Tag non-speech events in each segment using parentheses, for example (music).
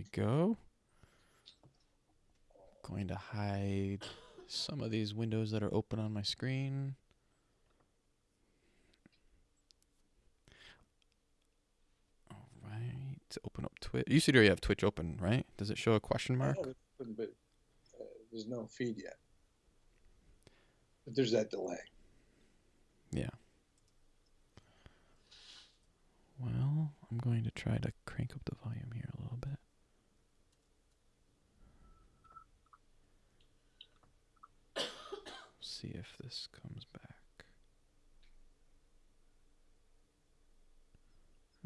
we go. Going to hide some of these windows that are open on my screen. All right. Open up Twitch. You see there you have Twitch open, right? Does it show a question mark? Oh, but uh, there's no feed yet. But there's that delay. Yeah. Well, I'm going to try to crank up the volume here a little bit. See if this comes back.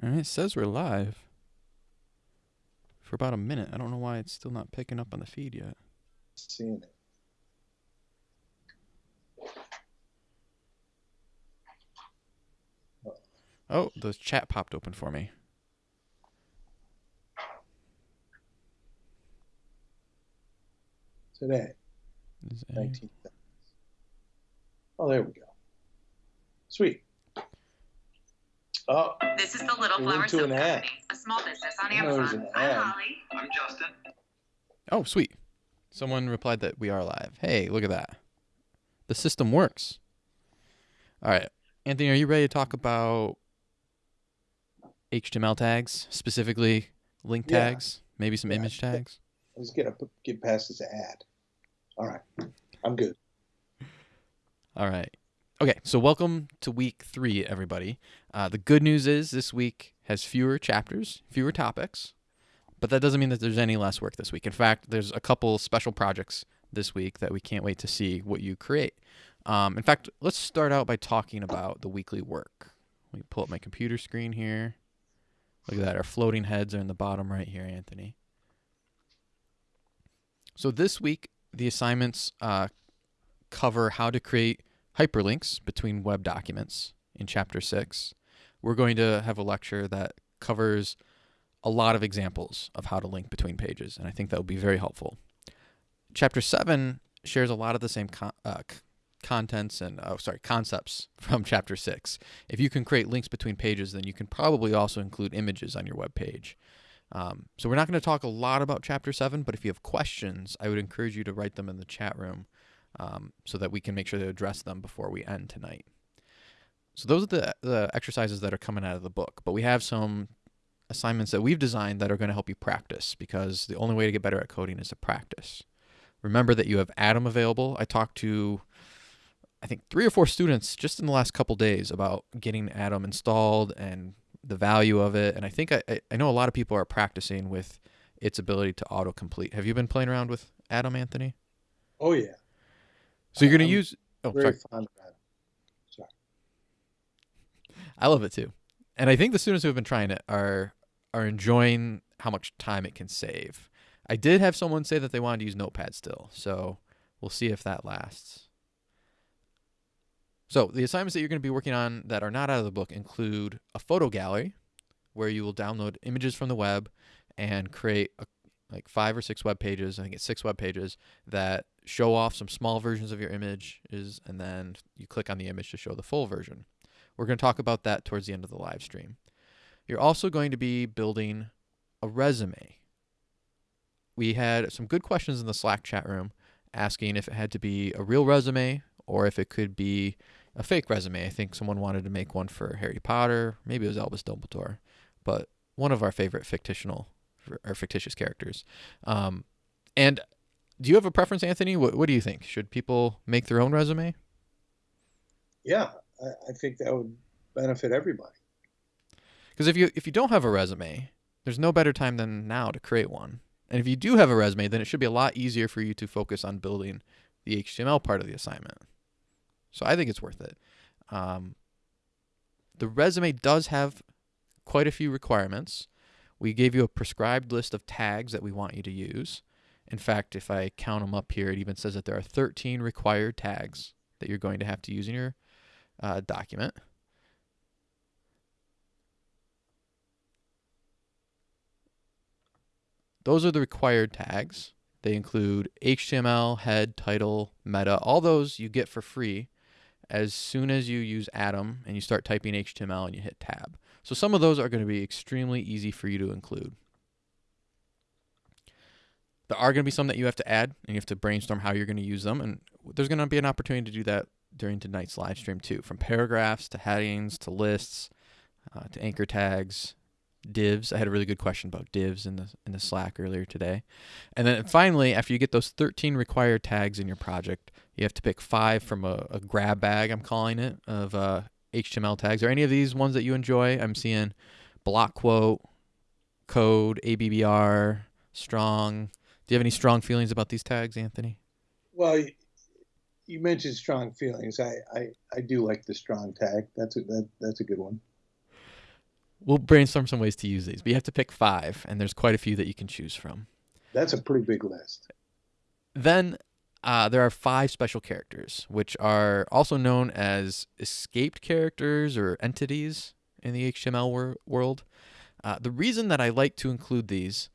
Alright, it says we're live. For about a minute. I don't know why it's still not picking up on the feed yet. Seeing it. Oh, the chat popped open for me. Today, Is a- 19 seconds. Oh, there we go. Sweet. Oh, This is the Little We Flower went to Soap an ad. Company, a small business on I know there's Amazon. I'm Holly. I'm Justin. Oh, sweet. Someone replied that we are live. Hey, look at that. The system works. All right. Anthony, are you ready to talk about HTML tags, specifically link Yeah. tags, maybe some Yeah. image tags? let's get up, get past this ad. All right. I'm good. All right. Okay, so welcome to week three, everybody. Uh, the good news is this week has fewer chapters, fewer topics, but that doesn't mean that there's any less work this week. In fact, there's a couple special projects this week that we can't wait to see what you create. Um, in fact, let's start out by talking about the weekly work. Let me pull up my computer screen here. Look at that. Our floating heads are in the bottom right here, Anthony. So this week, the assignments uh, cover how to create hyperlinks between web documents in chapter 6 we're going to have a lecture that covers a lot of examples of how to link between pages and i think that will be very helpful. Chapter 7 shares a lot of the same con- uh, contents and oh sorry concepts (laughs) from chapter 6 if you can create links between pages then you can probably also include images on your web page um, so we're not going to talk a lot about chapter 7 but if you have questions i would encourage you to write them in the chat room um, so that we can make sure to address them before we end tonight. So those are the, the exercises that are coming out of the book, but we have some assignments that we've designed that are going to help you practice because the only way to get better at coding is to practice. Remember that you have Atom available. I talked to I think three or four students just in the last couple days about getting Atom installed and the value of it. And I think I, I- know a lot of people are practicing with its ability to autocomplete. Have you been playing around with Atom, Anthony? Oh, yeah. So you're going to use. Oh, Very sorry. fond of that. Sorry. I love it too. And I think the students who have been trying it are are enjoying how much time it can save. I did have someone say that they wanted to use Notepad still, so we'll see if that lasts. So the assignments that you're going to be working on that are not out of the book include a photo gallery, where you will download images from the web and create a, like five or six web pages. I think it's six web pages that show off some small versions of your images, and then you click on the image to show the full version. We're going to talk about that towards the end of the live stream. You're also going to be building a resume. We had some good questions in the Slack chat room asking if it had to be a real resume or if it could be a fake resume. I think someone wanted to make one for Harry Potter, maybe it was Albus Dumbledore, but one of our favorite fictional or fictitious characters. Um, and do you have a preference, Anthony? What, what do you think? Should people make their own resume? Yeah, I, I think that would benefit everybody. Because if you if you don't have a resume, there's no better time than now to create one. And if you do have a resume, then it should be a lot easier for you to focus on building the HTML part of the assignment. So I think it's worth it. Um, the resume does have quite a few requirements. We gave you a prescribed list of tags that we want you to use. In fact, if I count them up here, it even says that there are 13 required tags that you're going to have to use in your uh, document. Those are the required tags. They include HTML, head, title, meta. All those you get for free as soon as you use Atom and you start typing HTML and you hit tab. So some of those are going to be extremely easy for you to include. there are going to be some that you have to add, and you have to brainstorm how you're going to use them. And there's going to be an opportunity to do that during tonight's live stream too, from paragraphs to headings to lists uh, to anchor tags, divs. I had a really good question about divs in the in the Slack earlier today. And then finally, after you get those 13 required tags in your project, you have to pick five from a, a grab bag. I'm calling it of uh, HTML tags. Are any of these ones that you enjoy? I'm seeing block quote, code, ABBR, strong. Do you have any strong feelings about these tags, Anthony? Well, you mentioned strong feelings. I, I, I do like the strong tag. That's a that, that's a good one. We'll brainstorm some ways to use these, but you have to pick five, and there's quite a few that you can choose from. That's a pretty big list. Then uh, there are five special characters, which are also known as escaped characters or entities in the HTML wor- world. Uh, the reason that I like to include these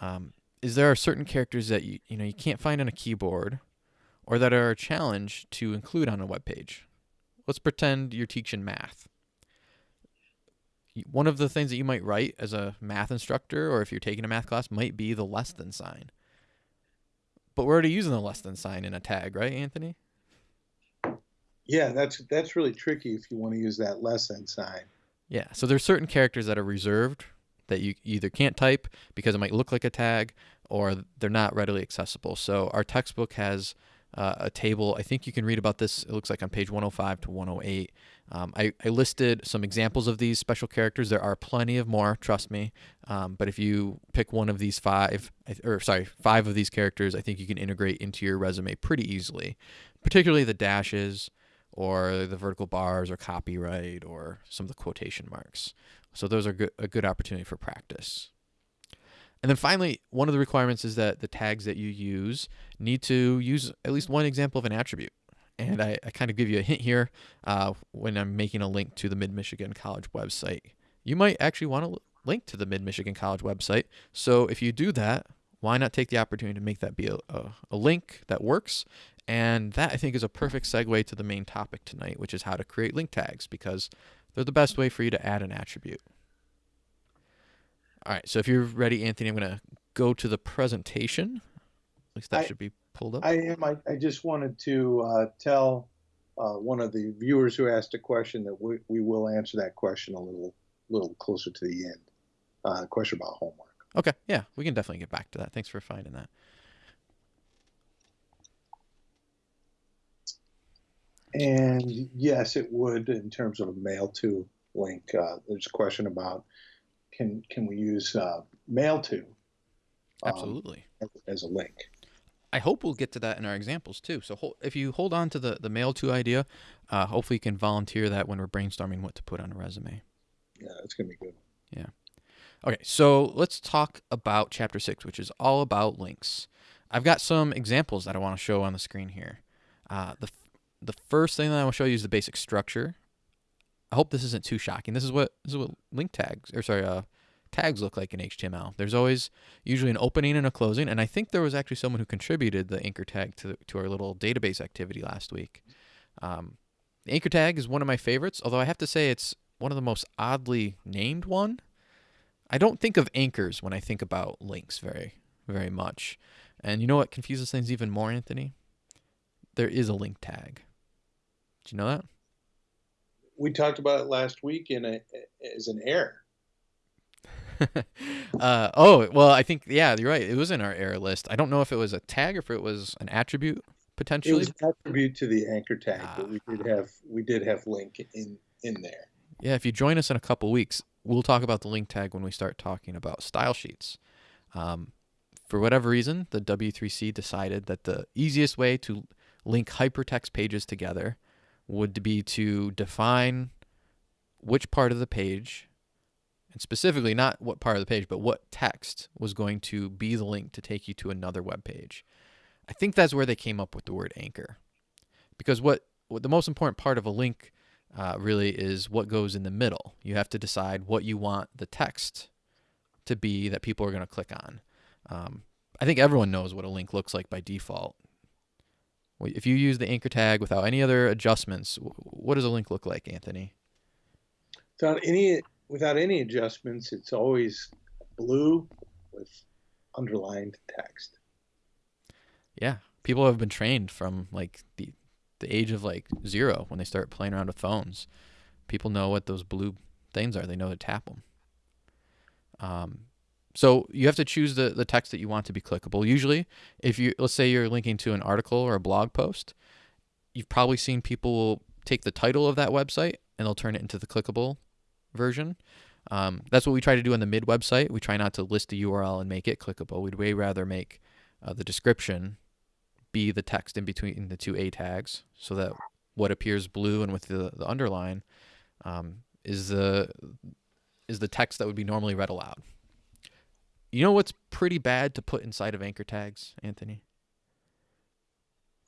um, is there are certain characters that you you know you can't find on a keyboard, or that are a challenge to include on a web page. Let's pretend you're teaching math. One of the things that you might write as a math instructor, or if you're taking a math class, might be the less than sign. But we're already using the less than sign in a tag, right, Anthony? Yeah, that's that's really tricky if you want to use that less than sign. Yeah, so there's certain characters that are reserved that you either can't type because it might look like a tag or they're not readily accessible. So our textbook has uh, a table. I think you can read about this. It looks like on page 105 to 108. Um, I, I, listed some examples of these special characters. There are plenty of more, trust me. Um, but if you pick one of these five, or sorry, five of these characters, I think you can integrate into your resume pretty easily, particularly the dashes or the vertical bars or copyright or some of the quotation marks. So those are good, a good opportunity for practice. And then finally, one of the requirements is that the tags that you use need to use at least one example of an attribute. And I, I kind of give you a hint here uh, when I'm making a link to the Mid Michigan College website. You might actually want to link to the Mid Michigan College website. So if you do that, why not take the opportunity to make that be a, a, a link that works? And that I think is a perfect segue to the main topic tonight, which is how to create link tags because they're the best way for you to add an attribute. All right, so if you're ready, Anthony, I'm going to go to the presentation. At least that I, should be pulled up. I am. I, I just wanted to uh, tell uh, one of the viewers who asked a question that we, we will answer that question a little little closer to the end. Uh, question about homework. Okay, yeah, we can definitely get back to that. Thanks for finding that. And yes, it would in terms of a mail to link. Uh, there's a question about can can we use uh, mail to um, absolutely as a link. I hope we'll get to that in our examples too. So if you hold on to the, the mail to idea, uh, hopefully you can volunteer that when we're brainstorming what to put on a resume. Yeah, it's gonna be good. Yeah. Okay, so let's talk about chapter six, which is all about links. I've got some examples that I want to show on the screen here. Uh, the the first thing that I will show you is the basic structure. I hope this isn't too shocking. This is what this is what link tags or sorry, uh, tags look like in HTML. There's always usually an opening and a closing, and I think there was actually someone who contributed the anchor tag to to our little database activity last week. Um, the anchor tag is one of my favorites, although I have to say it's one of the most oddly named one. I don't think of anchors when I think about links very very much. And you know what confuses things even more, Anthony? There is a link tag. Do you know that? We talked about it last week in a as an error. (laughs) uh, oh well, I think yeah, you're right. It was in our error list. I don't know if it was a tag or if it was an attribute potentially. It was an attribute to the anchor tag, but we did ah. have we did have link in in there. Yeah, if you join us in a couple weeks, we'll talk about the link tag when we start talking about style sheets. Um, for whatever reason, the W3C decided that the easiest way to link hypertext pages together would be to define which part of the page, and specifically not what part of the page, but what text was going to be the link to take you to another web page. I think that's where they came up with the word anchor. Because what, what the most important part of a link uh, really is what goes in the middle. You have to decide what you want the text to be that people are going to click on. Um, I think everyone knows what a link looks like by default. If you use the anchor tag without any other adjustments, what does a link look like, Anthony? Without any without any adjustments, it's always blue with underlined text. Yeah, people have been trained from like the the age of like zero when they start playing around with phones. People know what those blue things are. They know to tap them. Um, so you have to choose the, the text that you want to be clickable. Usually, if you let's say you're linking to an article or a blog post, you've probably seen people take the title of that website and they'll turn it into the clickable version. Um, that's what we try to do on the mid website. We try not to list the URL and make it clickable. We'd way rather make uh, the description be the text in between the two A tags so that what appears blue and with the, the underline um, is the is the text that would be normally read aloud. You know what's pretty bad to put inside of anchor tags, Anthony?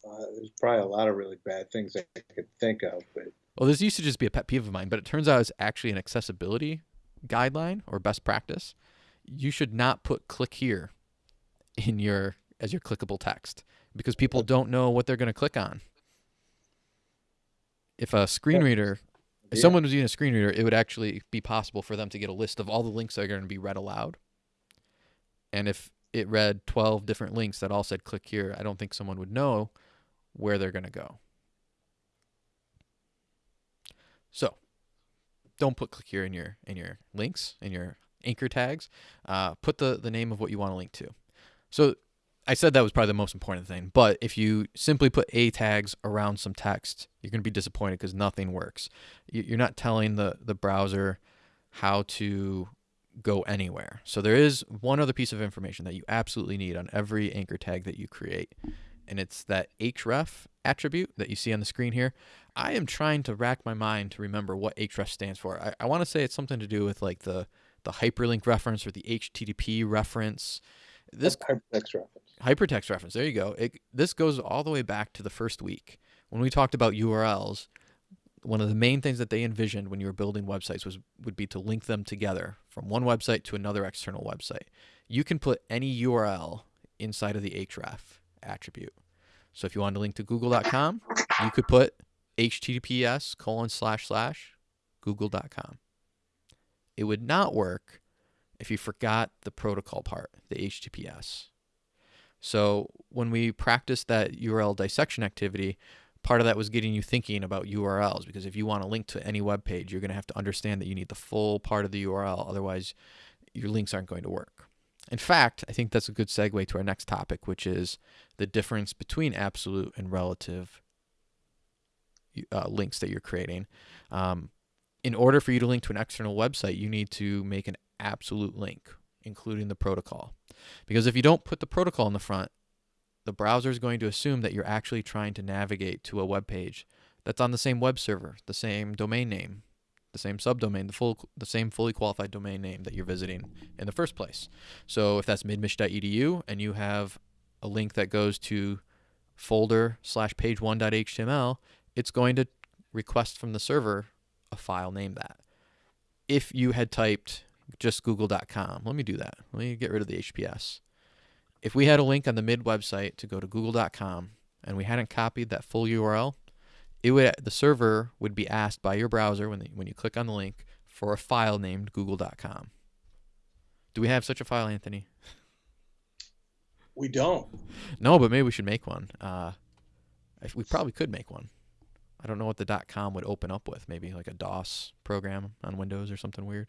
Uh, there's probably a lot of really bad things I could think of, but well, this used to just be a pet peeve of mine, but it turns out it's actually an accessibility guideline or best practice. You should not put "click here" in your as your clickable text because people don't know what they're going to click on. If a screen reader, if Yeah. someone was using a screen reader, it would actually be possible for them to get a list of all the links that are going to be read aloud. And if it read 12 different links that all said click here, I don't think someone would know where they're going to go. So, don't put click here in your in your links in your anchor tags. Uh, put the the name of what you want to link to. So I said that was probably the most important thing. But if you simply put a tags around some text, you're going to be disappointed because nothing works. You- You're not telling the the browser how to go anywhere. So there is one other piece of information that you absolutely need on every anchor tag that you create, and it's that href attribute that you see on the screen here. I am trying to rack my mind to remember what href stands for. I, I want to say it's something to do with like the the hyperlink reference or the HTTP reference. This hypertext reference. hypertext reference. There you go. It, this goes all the way back to the first week when we talked about URLs. One of the main things that they envisioned when you were building websites was would be to link them together from one website to another external website. You can put any URL inside of the href attribute. So if you wanted to link to google.com, you could put https colon slash slash google.com. It would not work if you forgot the protocol part, the HTTPS. So when we practiced that URL dissection activity, part of that was getting you thinking about URLs because if you want to link to any web page, you're going to have to understand that you need the full part of the URL. Otherwise, your links aren't going to work. In fact, I think that's a good segue to our next topic, which is the difference between absolute and relative uh, links that you're creating. Um, in order for you to link to an external website, you need to make an absolute link, including the protocol. Because if you don't put the protocol in the front, the browser is going to assume that you're actually trying to navigate to a web page that's on the same web server, the same domain name, the same subdomain, the full the same fully qualified domain name that you're visiting in the first place. So if that's midmich.edu and you have a link that goes to folder slash page one.html, it's going to request from the server a file named that. If you had typed just google.com, let me do that. Let me get rid of the HPS. If we had a link on the mid website to go to google.com and we hadn't copied that full URL, it would the server would be asked by your browser when the, when you click on the link for a file named google.com. Do we have such a file, Anthony? We don't. No, but maybe we should make one. Uh, we probably could make one. I don't know what the .com would open up with. Maybe like a DOS program on Windows or something weird.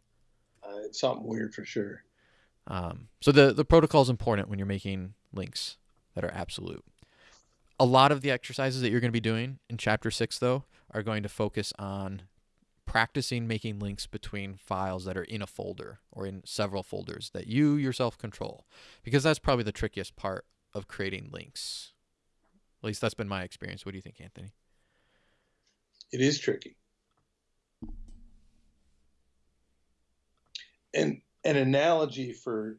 Uh, it's something weird for sure. Um, so the the protocol is important when you're making links that are absolute. A lot of the exercises that you're going to be doing in chapter six, though, are going to focus on practicing making links between files that are in a folder or in several folders that you yourself control, because that's probably the trickiest part of creating links. At least that's been my experience. What do you think, Anthony? It is tricky. And an analogy for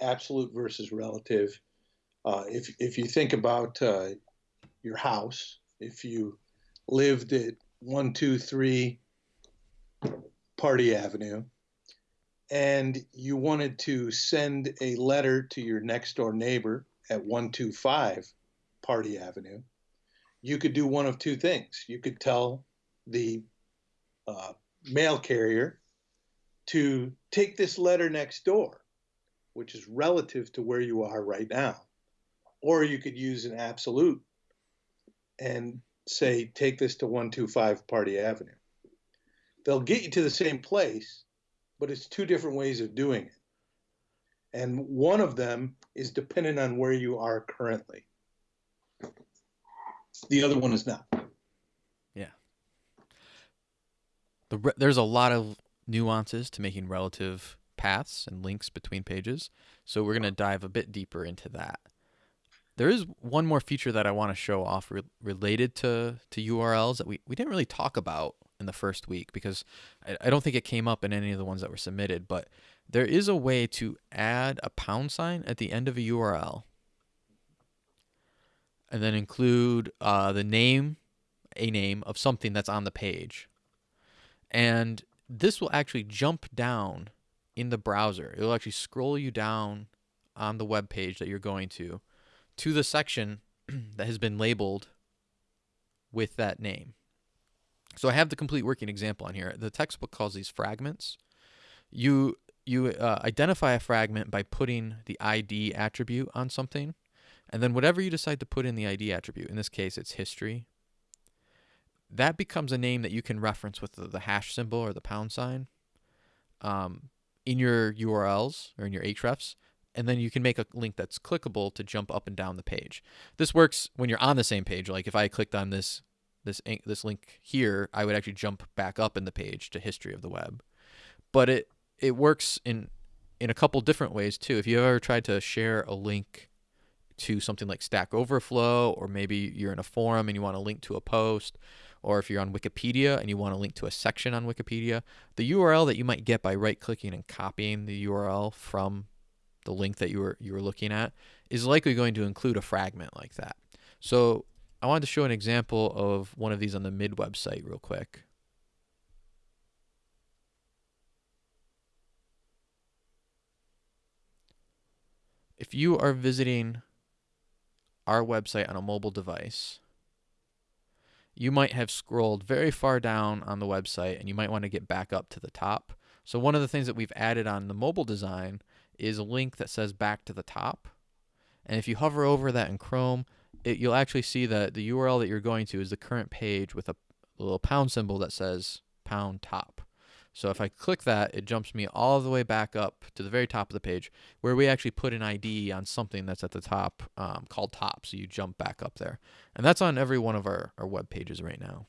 absolute versus relative, uh, if if you think about uh, your house, if you lived at one two three Party Avenue, and you wanted to send a letter to your next door neighbor at one two five Party Avenue, you could do one of two things. You could tell the uh, mail carrier to take this letter next door, which is relative to where you are right now. or you could use an absolute and say, take this to 125 Party Avenue. They'll get you to the same place, but it's two different ways of doing it. And one of them is dependent on where you are currently. The other one is not. Yeah. The, there's a lot of nuances to making relative paths and links between pages. So we're going to dive a bit deeper into that. There is one more feature that I want to show off re- related to, to URLs that we, we didn't really talk about in the first week because I, I don't think it came up in any of the ones that were submitted, but there is a way to add a pound sign at the end of a URL and then include uh, the name, a name of something that's on the page. And this will actually jump down in the browser. It'll actually scroll you down on the web page that you're going to to the section (clears throat) that has been labeled with that name. So I have the complete working example on here. The textbook calls these fragments. You you uh, identify a fragment by putting the ID attribute on something, and then whatever you decide to put in the ID attribute, in this case it's history, that becomes a name that you can reference with the, the hash symbol or the pound sign um, in your URLs or in your hrefs, and then you can make a link that's clickable to jump up and down the page. This works when you're on the same page. Like if I clicked on this this this link here, I would actually jump back up in the page to history of the web. But it it works in in a couple different ways too. If you ever tried to share a link to something like Stack Overflow, or maybe you're in a forum and you want to link to a post, or if you're on Wikipedia and you want to link to a section on Wikipedia, the URL that you might get by right-clicking and copying the URL from the link that you were you were looking at is likely going to include a fragment like that. So I wanted to show an example of one of these on the mid website real quick. If you are visiting our website on a mobile device, you might have scrolled very far down on the website and you might want to get back up to the top. So one of the things that we've added on the mobile design is a link that says back to the top. And if you hover over that in Chrome, it, you'll actually see that the URL that you're going to is the current page with a little pound symbol that says pound top. So if I click that, it jumps me all the way back up to the very top of the page where we actually put an ID on something that's at the top um, called top. So you jump back up there. And that's on every one of our, our web pages right now.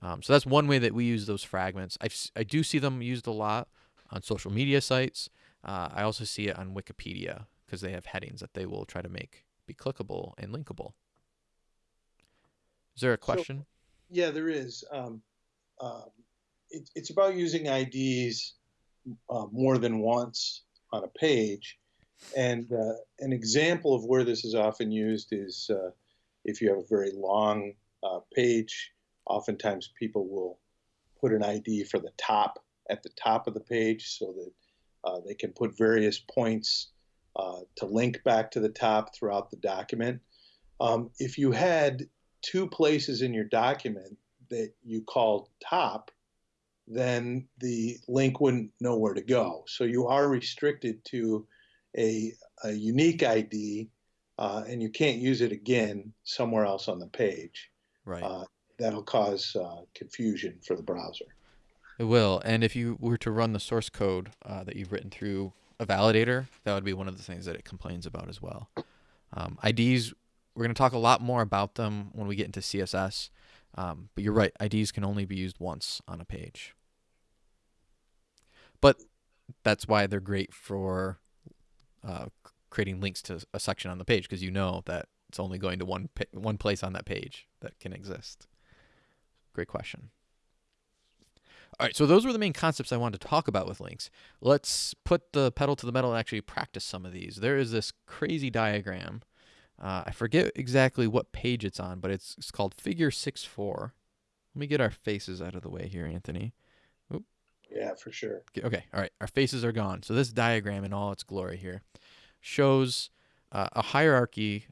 Um, so that's one way that we use those fragments. i I do see them used a lot on social media sites. Uh, I also see it on Wikipedia because they have headings that they will try to make be clickable and linkable. Is there a question? So, yeah, there is. Um, um, it, it's about using IDs uh, more than once on a page. And uh, an example of where this is often used is uh, if you have a very long uh, page, oftentimes people will put an ID for the top at the top of the page so that uh, they can put various points uh, to link back to the top throughout the document. Um, if you had two places in your document that you called top, then the link wouldn't know where to go. So you are restricted to a, a unique ID, uh, and you can't use it again somewhere else on the page. Right. Uh, that'll cause uh, confusion for the browser. It will. And if you were to run the source code uh, that you've written through a validator, that would be one of the things that it complains about as well. Um, IDs, we're going to talk a lot more about them when we get into CSS. Um, but you're right, IDs can only be used once on a page. But that's why they're great for uh, creating links to a section on the page because you know that it's only going to one one place on that page that can exist. Great question. All right, so those were the main concepts I wanted to talk about with links. Let's put the pedal to the metal and actually practice some of these. There is this crazy diagram. Uh, I forget exactly what page it's on, but it's, it's called Figure 6-4. Let me get our faces out of the way here, Anthony. Yeah, for sure. Okay, all right. Our faces are gone. So this diagram in all its glory here shows uh, a hierarchy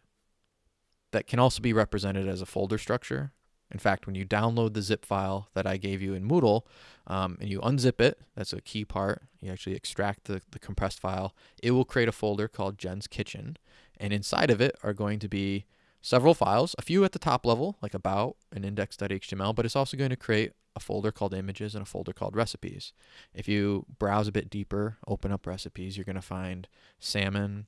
that can also be represented as a folder structure. In fact, when you download the zip file that I gave you in Moodle um, and you unzip it, that's a key part. You actually extract the, the compressed file. It will create a folder called Jen's Kitchen. And inside of it are going to be several files, a few at the top level, like about and index.html, but it's also going to create a folder called images and a folder called recipes. If you browse a bit deeper, open up recipes, you're going to find salmon,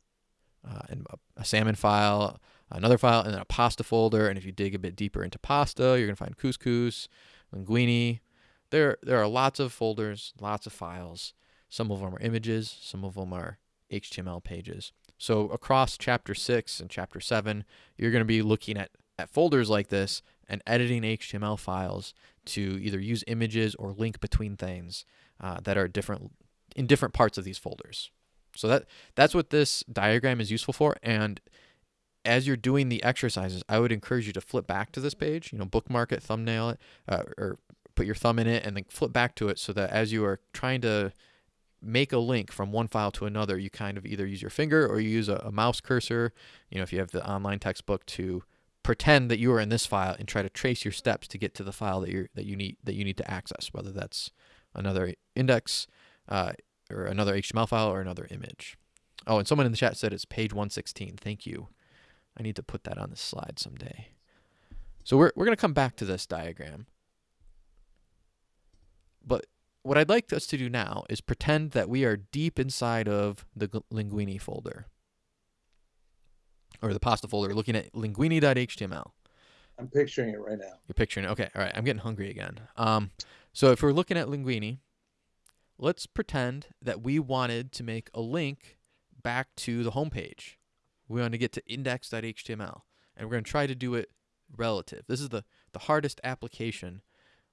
uh, and a, salmon file, another file, and then a pasta folder. And if you dig a bit deeper into pasta, you're going to find couscous, linguine. There, there are lots of folders, lots of files. Some of them are images, some of them are HTML pages. So across chapter 6 and chapter 7, you're going to be looking at, at folders like this and editing HTML files to either use images or link between things uh, that are different in different parts of these folders. So that that's what this diagram is useful for. And as you're doing the exercises, I would encourage you to flip back to this page. You know, bookmark it, thumbnail it, uh, or put your thumb in it, and then flip back to it so that as you are trying to make a link from one file to another, you kind of either use your finger or you use a, a, mouse cursor. You know, if you have the online textbook to pretend that you are in this file and try to trace your steps to get to the file that you that you need that you need to access, whether that's another index uh, or another HTML file or another image. Oh, and someone in the chat said it's page 116. Thank you. I need to put that on the slide someday. So we're, we're going to come back to this diagram. But what I'd like us to do now is pretend that we are deep inside of the Linguini folder or the pasta folder looking at linguini.html. I'm picturing it right now. You're picturing it. Okay. All right. I'm getting hungry again. Um, so if we're looking at Linguini, let's pretend that we wanted to make a link back to the home page. We want to get to index.html, and we're going to try to do it relative. This is the, the hardest application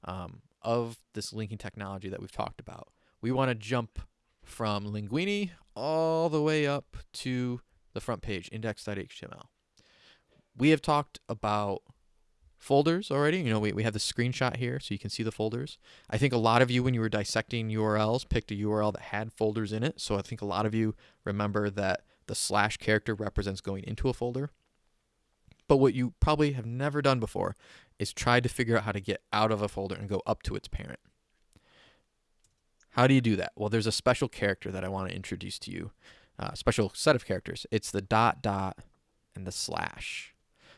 um, of this linking technology that we've talked about. We want to jump from Linguini all the way up to the front page, index.html. We have talked about folders already. You know, we, we have the screenshot here so you can see the folders. I think a lot of you, when you were dissecting URLs, picked a URL that had folders in it. So I think a lot of you remember that the slash character represents going into a folder. But what you probably have never done before is try to figure out how to get out of a folder and go up to its parent. How do you do that? Well, there's a special character that I want to introduce to you, a uh, special set of characters. It's the dot dot and the slash.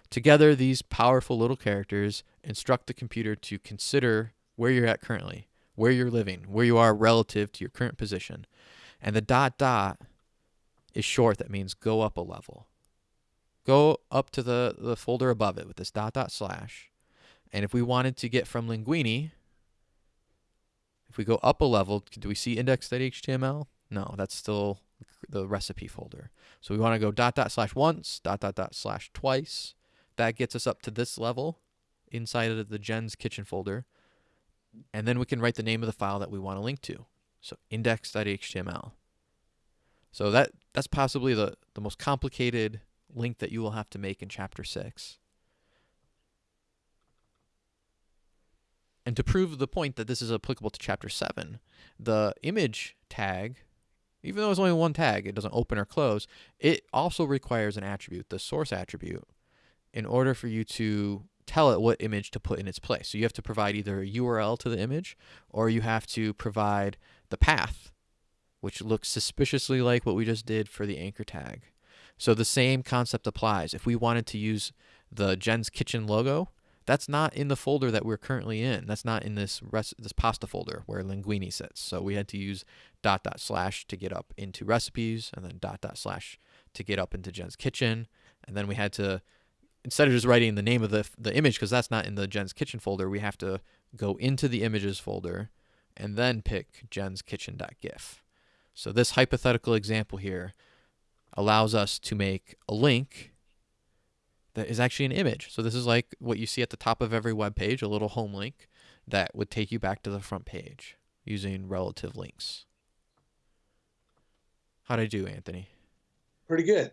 Together, these powerful little characters instruct the computer to consider where you're at currently, where you're living, where you are relative to your current position. And the dot dot is short, that means go up a level. Go up to the, the folder above it with this dot dot slash. And if we wanted to get from Linguini, if we go up a level, do we see index.html? No, that's still the recipe folder. So we want to go dot dot slash once, dot dot dot slash twice, that gets us up to this level inside of the Jen's Kitchen folder. And then we can write the name of the file that we want to link to. So index.html. So that that's possibly the, the most complicated link that you will have to make in chapter 6. And to prove the point that this is applicable to chapter 7, the image tag, even though it's only one tag, it doesn't open or close, it also requires an attribute, the source attribute, in order for you to tell it what image to put in its place. So you have to provide either a URL to the image or you have to provide the path, which looks suspiciously like what we just did for the anchor tag. So the same concept applies. If we wanted to use the Jen's Kitchen logo, that's not in the folder that we're currently in. That's not in this this pasta folder where linguini sits. So we had to use dot dot slash to get up into recipes and then dot dot slash to get up into Jen's Kitchen. And then we had to instead of just writing the name of the, the image, because that's not in the Jen's Kitchen folder, we have to go into the images folder and then pick Jen's Kitchen.gif. So this hypothetical example here allows us to make a link that is actually an image. So this is like what you see at the top of every web page, a little home link that would take you back to the front page using relative links. How'd I do, Anthony? Pretty good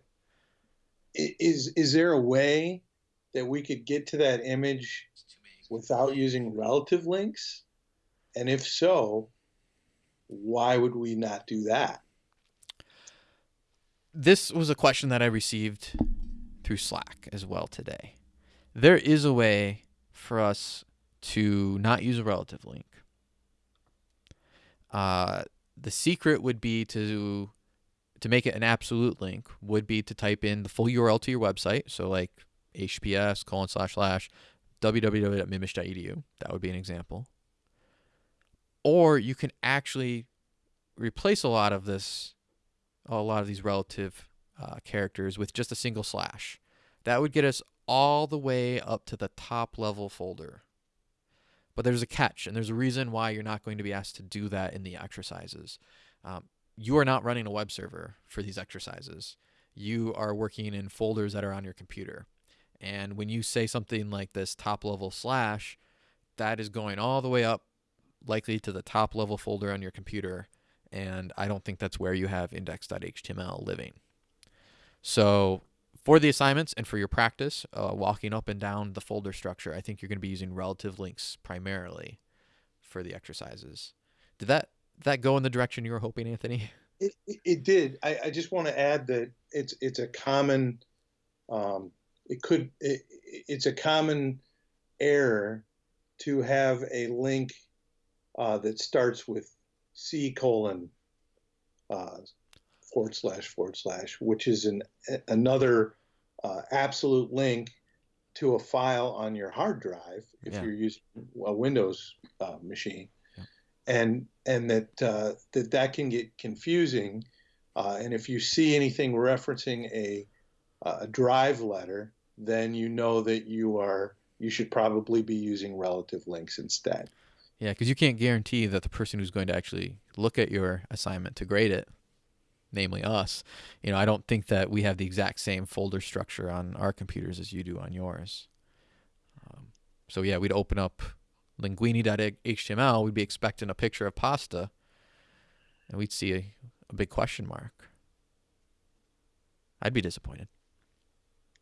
is is there a way that we could get to that image without using relative links? And if so, why would we not do that? This was a question that I received through Slack as well today. There is a way for us to not use a relative link. Uh, the secret would be to to make it an absolute link would be to type in the full URL to your website. So like https colon slash slash www.midmich.edu. That would be an example. Or you can actually replace a lot of this, a lot of these relative uh, characters with just a single slash. That would get us all the way up to the top level folder. But there's a catch, and there's a reason why you're not going to be asked to do that in the exercises. Um, you are not running a web server for these exercises. You are working in folders that are on your computer. And when you say something like this top level slash, that is going all the way up, likely to the top level folder on your computer. And I don't think that's where you have index.html living. So for the assignments and for your practice, uh, walking up and down the folder structure, I think you're going to be using relative links primarily for the exercises. Did that that go in the direction you were hoping, Anthony? It, it, did. I, I, just want to add that it's it's a common, um, it could it, it's a common error to have a link uh, that starts with C colon uh, forward slash forward slash, which is an another uh, absolute link to a file on your hard drive if yeah. you're using a Windows uh, machine, yeah. and and that uh, that that can get confusing. Uh, and if you see anything referencing a a drive letter, then you know that you are you should probably be using relative links instead. Yeah, because you can't guarantee that the person who's going to actually look at your assignment to grade it namely us, you know, I don't think that we have the exact same folder structure on our computers as you do on yours. Um, so yeah, we'd open up linguini.html, we'd be expecting a picture of pasta, and we'd see a, a big question mark. I'd be disappointed.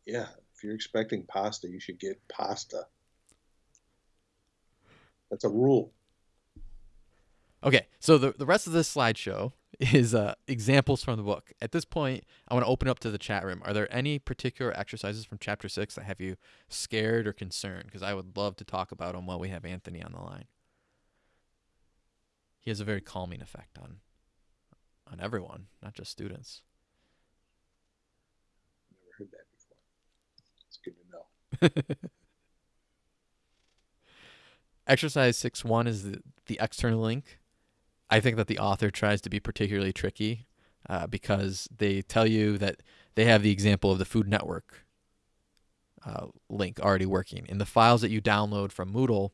Yeah, if you're expecting pasta, you should get pasta. That's a rule. Okay, so the, the rest of this slideshow is uh, examples from the book. At this point, I want to open up to the chat room. Are there any particular exercises from chapter six that have you scared or concerned? Because I would love to talk about them while we have Anthony on the line. He has a very calming effect on on everyone, not just students. Never heard that before. It's good to know. (laughs) Exercise six one is the, the external link I think that the author tries to be particularly tricky uh, because they tell you that they have the example of the Food Network uh, link already working. In the files that you download from Moodle,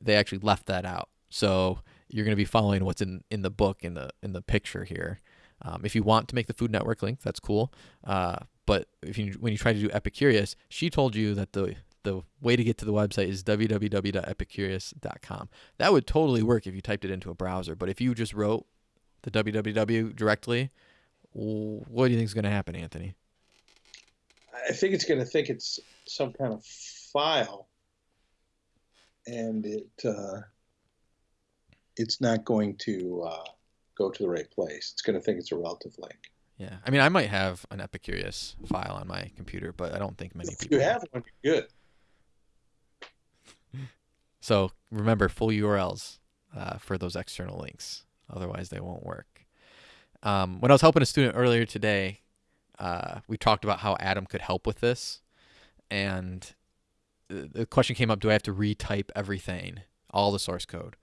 they actually left that out. So you're going to be following what's in, in the book in the in the picture here. Um, if you want to make the Food Network link, that's cool. Uh, but if you when you try to do Epicurious, she told you that the the way to get to the website is www.epicurious.com. That would totally work if you typed it into a browser, but if you just wrote the www directly, what do you think is going to happen, Anthony? I think it's going to think it's some kind of file, and it uh, it's not going to uh, go to the right place. It's going to think it's a relative link. Yeah, I mean, I might have an Epicurious file on my computer, but I don't think many if people. You have one, good. So remember full URLs uh, for those external links. Otherwise, they won't work. Um, when I was helping a student earlier today, uh, we talked about how Atom could help with this. And the question came up do I have to retype everything, all the source code?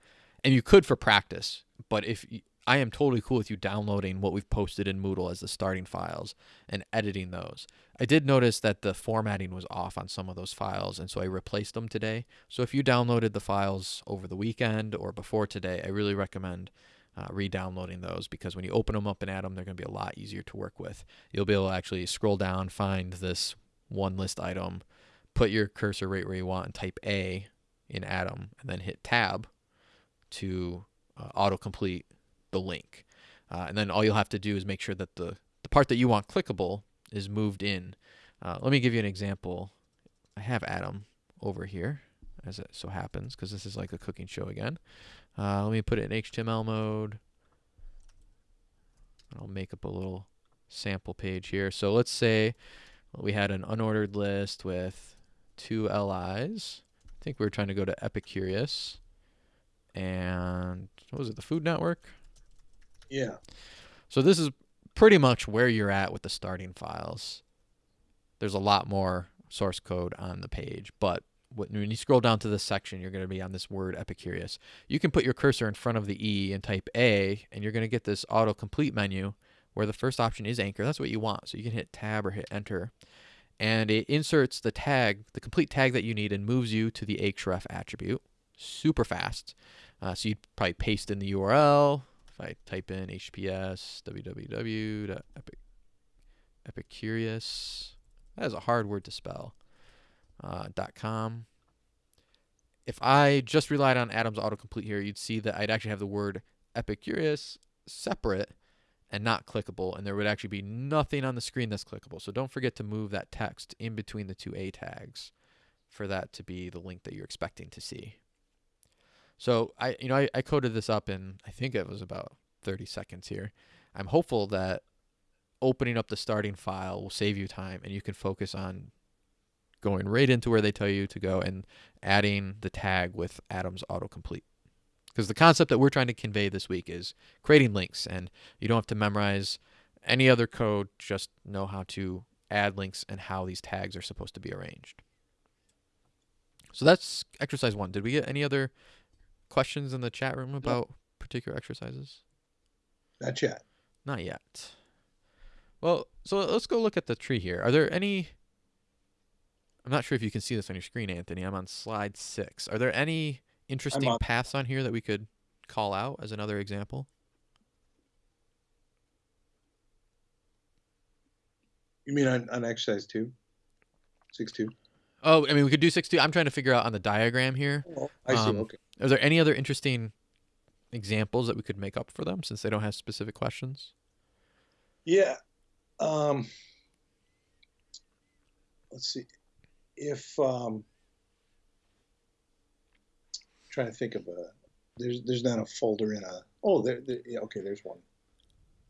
And you could for practice, but if I am totally cool with you downloading what we've posted in Moodle as the starting files and editing those. I did notice that the formatting was off on some of those files, and so I replaced them today. So if you downloaded the files over the weekend or before today, I really recommend uh, re-downloading those because when you open them up in Atom, they're going to be a lot easier to work with. You'll be able to actually scroll down, find this one list item, put your cursor right where you want, and type A in Atom, and then hit Tab to uh, autocomplete the link. Uh, and then all you'll have to do is make sure that the, the part that you want clickable is moved in. Uh, let me give you an example. I have Atom over here, as it so happens, because this is like a cooking show again. Uh, let me put it in HTML mode. I'll make up a little sample page here. So let's say we had an unordered list with two LIs. I think we were trying to go to Epicurious. And what was it, the Food Network? Yeah. So this is pretty much where you're at with the starting files. There's a lot more source code on the page, but when you scroll down to this section, you're going to be on this word Epicurious. You can put your cursor in front of the E and type A, and you're going to get this autocomplete menu where the first option is anchor. That's what you want. So you can hit tab or hit enter. And it inserts the tag, the complete tag that you need, and moves you to the href attribute super fast. Uh, so you'd probably paste in the URL. I type in HTTPS www.epicurious, that is a hard word to spell uh, .com. If I just relied on Atom's autocomplete here, you'd see that I'd actually have the word Epicurious separate and not clickable, and there would actually be nothing on the screen that's clickable. So don't forget to move that text in between the two A tags for that to be the link that you're expecting to see. So I, you know, I, I coded this up in I think it was about 30 seconds here. I'm hopeful that opening up the starting file will save you time and you can focus on going right into where they tell you to go and adding the tag with Atom's autocomplete. Because the concept that we're trying to convey this week is creating links, and you don't have to memorize any other code, just know how to add links and how these tags are supposed to be arranged. So that's exercise one. Did we get any other questions in the chat room about particular exercises? Not yet. Not yet. Well, so let's go look at the tree here. Are there any I'm not sure if you can see this on your screen, Anthony. I'm on slide six. Are there any interesting on- paths on here that we could call out as another example? You mean on, on exercise two? Six two? Oh, I mean, we could do six two. I'm trying to figure out on the diagram here. Oh, I see. Um, okay. Are there any other interesting examples that we could make up for them since they don't have specific questions? Yeah. Um, let's see. If um, trying to think of a there's there's not a folder in a oh there, there yeah okay there's one.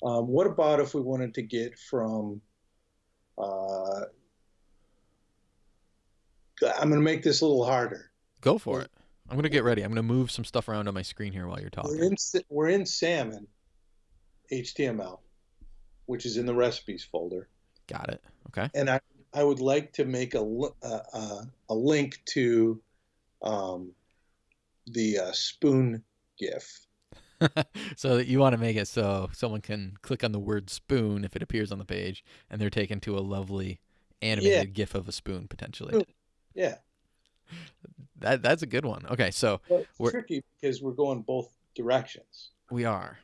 Um, what about if we wanted to get from uh, I'm going to make this a little harder. Go for it. I'm gonna get ready. I'm gonna move some stuff around on my screen here while you're talking. We're in we're in Salmon HTML, which is in the recipes folder. Got it. Okay. and I, I would like to make a, uh, a link to um, the uh, spoon GIF. (laughs) so that you want to make it so someone can click on the word spoon if it appears on the page, and they're taken to a lovely animated GIF of a spoon potentially. Yeah, (laughs) That that's a good one. Okay, so We're- tricky because we're going both directions. we are.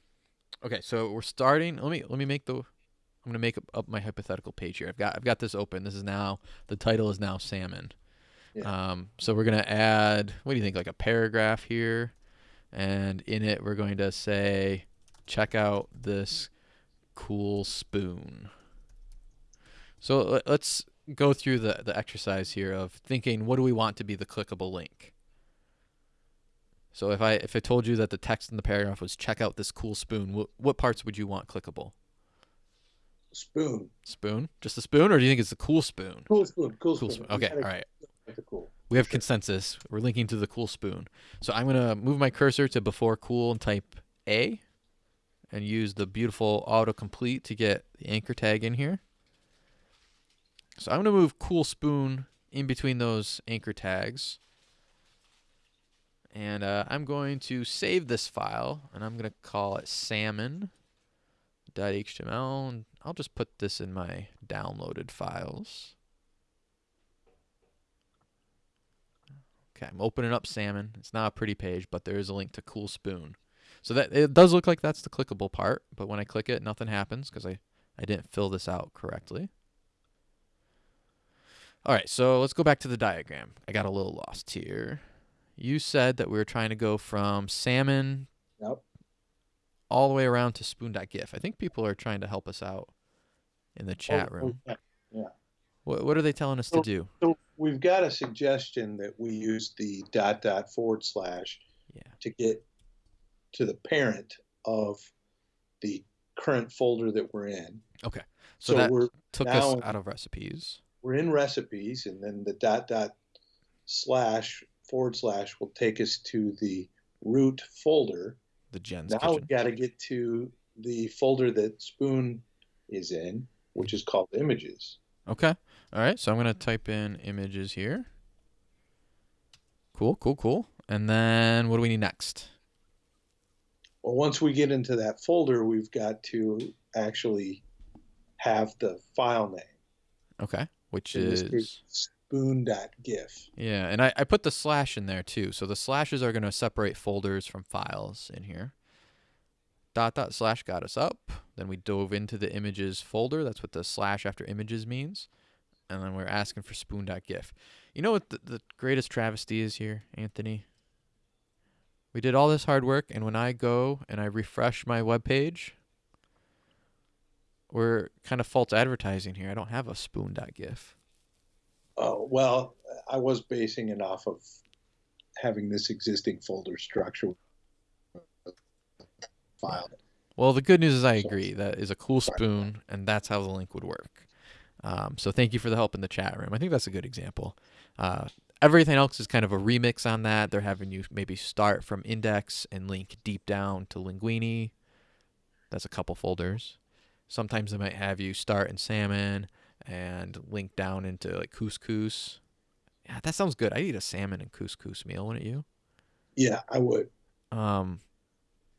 Okay, so we're starting. Let me let me make the. I'm gonna make up, up my hypothetical page here. I've got I've got this open. This is now the title is now salmon. Yeah. Um, so we're gonna add. What do you think? Like a paragraph here, and in it we're going to say, check out this cool spoon. So let's go through the the exercise here of thinking what do we want to be the clickable link. So if I if I told you that the text in the paragraph was check out this cool spoon, what what parts would you want clickable? Spoon, Spoon? Just the spoon or do you think it's the cool spoon? cool spoon, cool, Cool spoon. spoon. Okay, all right. Cool. We have Sure. consensus. We're linking to the cool spoon. So I'm going to move my cursor to before cool and type A and use the beautiful autocomplete to get the anchor tag in here. So I'm going to move cool spoon in between those anchor tags. And uh, I'm going to save this file and I'm going to call it salmon.html. And I'll just put this in my downloaded files. Okay, I'm opening up Salmon. It's not a pretty page, but there is a link to Cool Spoon. So that it does look like that's the clickable part, but when I click it, nothing happens because I, I didn't fill this out correctly. All right, so let's go back to the diagram. I got a little lost here. You said that we were trying to go from salmon Yep. all the way around to spoon.gif. I think people are trying to help us out in the chat Oh, room. oh, yeah. What, what are they telling us to do? So we've got a suggestion that we use the dot dot forward slash Yeah. to get to the parent of the current folder that we're in. Okay. So, So, that we're took us out of recipes. We're in recipes, and then the dot dot slash forward slash will take us to the root folder. The Jen's now kitchen. we got to get to the folder that Spoon is in, which is called images. Okay. All right. So I'm gonna type in images here. Cool. Cool. Cool. And then what do we need next? Well, once we get into that folder, we've got to actually have the file name. Okay. Which In is spoon.gif. yeah, and I, I put the slash in there too. So the slashes are gonna separate folders from files in here. Dot dot slash got us up. Then we dove into the images folder. That's what the slash after images means. And then we're asking for spoon.gif. You know what the, the greatest travesty is here, Anthony? We did all this hard work, and when I go and I refresh my web page, we're kind of false advertising here. I don't have a spoon.gif. Oh, well, I was basing it off of having this existing folder structure file. Well, the good news is I agree. That is a cool spoon, and that's how the link would work. Um, so thank you for the help in the chat room. I think that's a good example. Uh, everything else is kind of a remix on that. They're having you maybe start from index and link deep down to Linguini. That's a couple folders. Sometimes they might have you start in salmon and link down into like couscous. Yeah, that sounds good. I eat a salmon and couscous meal, wouldn't you? Yeah, I would. Um,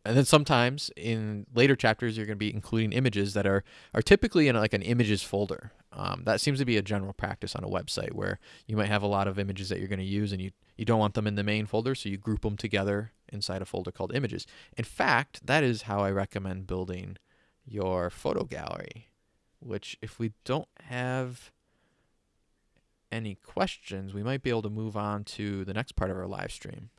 and then sometimes in later chapters, you're going to be including images that are are typically in like an images folder. Um, that seems to be a general practice on a website where you might have a lot of images that you're going to use, and you you don't want them in the main folder, so you group them together inside a folder called images. In fact, that is how I recommend building your photo gallery. Which, if we don't have any questions, we might be able to move on to the next part of our live stream.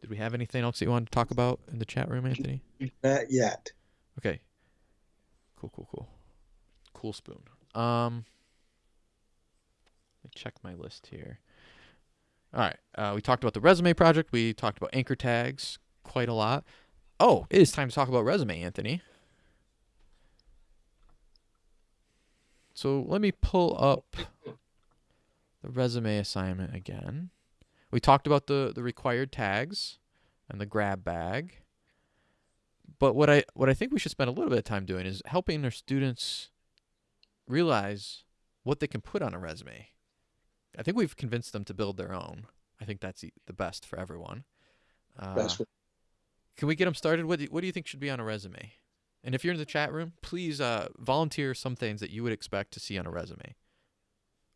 Did we have anything else that you wanted to talk about in the chat room, Anthony? Not yet. Okay. Cool, cool, cool. Cool spoon. Um let me check my list here. All right. Uh, we talked about the resume project. We talked about anchor tags quite a lot. Oh, it is time to talk about resume, Anthony. So let me pull up the resume assignment again. We talked about the, the required tags and the grab bag. But what I what I think we should spend a little bit of time doing is helping our students realize what they can put on a resume. I think we've convinced them to build their own. I think that's the the best for everyone. Uh, Best way. Can we get them started? What do, what do you think should be on a resume? And if you're in the chat room, please uh, volunteer some things that you would expect to see on a resume.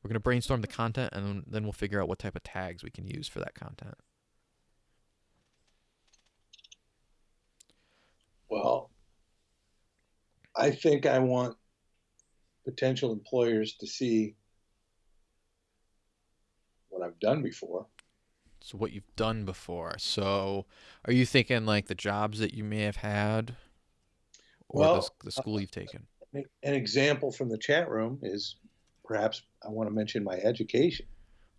We're going to brainstorm the content and then- then we'll figure out what type of tags we can use for that content. Well, I think I want potential employers to see what I've done before. So what you've done before. So are you thinking like the jobs that you may have had or the, Well, s- the school you've taken? An an example from the chat room is perhaps I want to mention my education.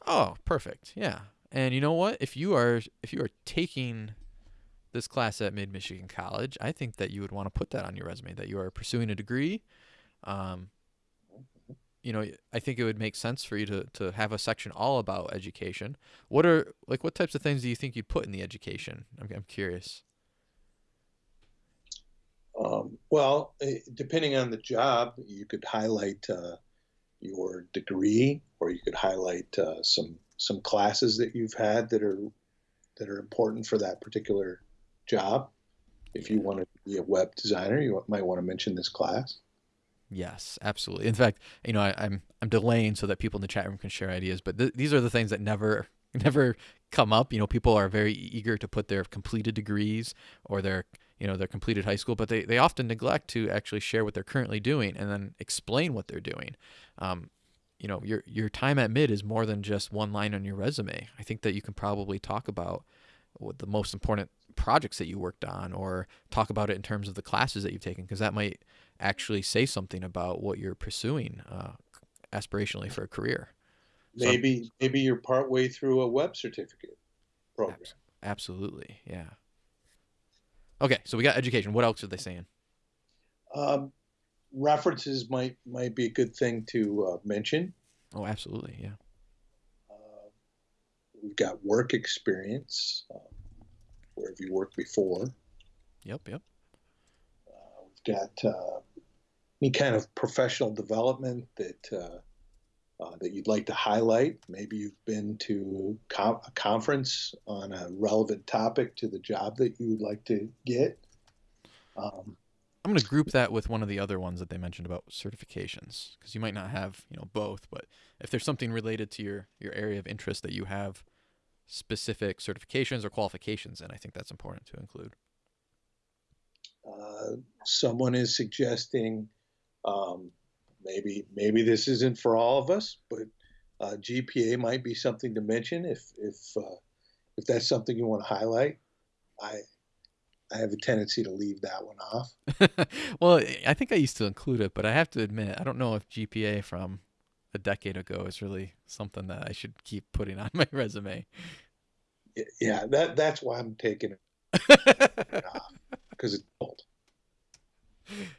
Oh, perfect. Yeah. And you know what? If you are if you are taking this class at Mid Michigan College, I think that you would want to put that on your resume that you are pursuing a degree. Um, you know, I think it would make sense for you to to have a section all about education. What are like what types of things do you think you'd put in the education? I'm I'm curious. Um, well, eh, depending on the job, you could highlight uh, your degree, or you could highlight uh, some some classes that you've had that are that are important for that particular job. If you want to be a web designer, you might want to mention this class. Yes, absolutely. In fact, you know, I, I'm I'm delaying so that people in the chat room can share ideas. But th- these are the things that never (laughs) never come up. You know, people are very eager to put their completed degrees or their you know their completed high school, but they they often neglect to actually share what they're currently doing and then explain what they're doing. Um, you know, your your time at mid is more than just one line on your resume. I think that you can probably talk about the most important projects that you worked on or talk about it in terms of the classes that you've taken because that might actually say something about what you're pursuing uh, aspirationally for a career. So- Maybe maybe you're partway through a web certificate program. Abs- Absolutely, yeah. Okay, so we got education. What else are they saying? Um, references might might be a good thing to uh, mention. Oh, absolutely, yeah. Uh, we've got work experience. Uh, where have you worked before? Yep, yep. We've uh, any kind of professional development that uh, uh, that you'd like to highlight. Maybe you've been to com- a conference on a relevant topic to the job that you would like to get. Um, I'm going to group that with one of the other ones that they mentioned about certifications because you might not have, you know, both, but if there's something related to your your area of interest that you have specific certifications or qualifications in, I think that's important to include. Uh, someone is suggesting um, maybe maybe this isn't for all of us, but uh, GPA might be something to mention if if uh, if that's something you want to highlight. I I have a tendency to leave that one off. (laughs) well, I think I used to include it, but I have to admit I don't know if GPA from a decade ago is really something that I should keep putting on (laughs) my resume. Yeah, that that's why I'm taking it (laughs) off because it's old.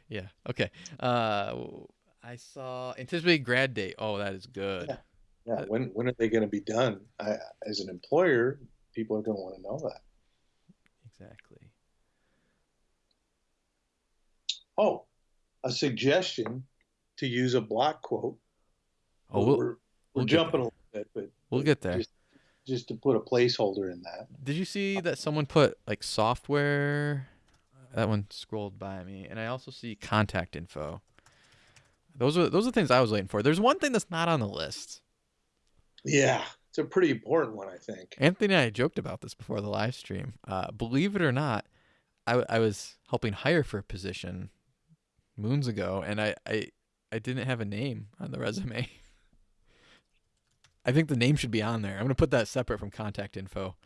Yeah. Okay. Uh, I saw anticipated grad date. Oh, that is good. Yeah. Yeah. When when are they going to be done? I, as an employer, people are going to want to know that. Exactly. Oh, a suggestion to use a block quote. Oh, we'll, we're, we're we'll jumping a little bit, but we'll get there. Just, just to put a placeholder in that. Did you see that someone put like software? That one scrolled by me, and I also see contact info. Those are those are things I was waiting for. There's one thing that's not on the list. Yeah, it's a pretty important one, I think. Anthony and I joked about this before the live stream. Uh, believe it or not, I, I was helping hire for a position moons ago, and I, I I didn't have a name on the (laughs) resume. I think the name should be on there. I'm gonna put that separate from contact info.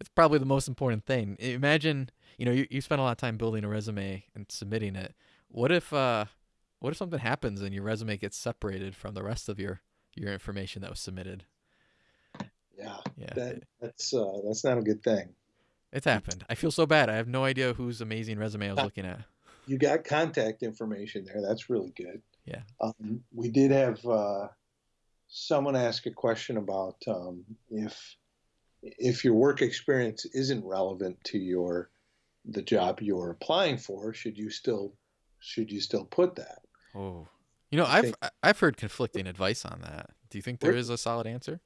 It's probably the most important thing. Imagine, you know, you, you spend a lot of time building a resume and submitting it. What if uh what if something happens and your resume gets separated from the rest of your your information that was submitted? Yeah. Yeah. That, that's uh, that's not a good thing. It's happened. I feel so bad. I have no idea whose amazing resume I was looking at. You got contact information there. That's really good. Yeah. Um, we did have uh, someone ask a question about um, if if your work experience isn't relevant to your the job you're applying for, should you still should you still put that? Oh, you know, I I've think- I've heard conflicting advice on that. Do you think there is a solid answer?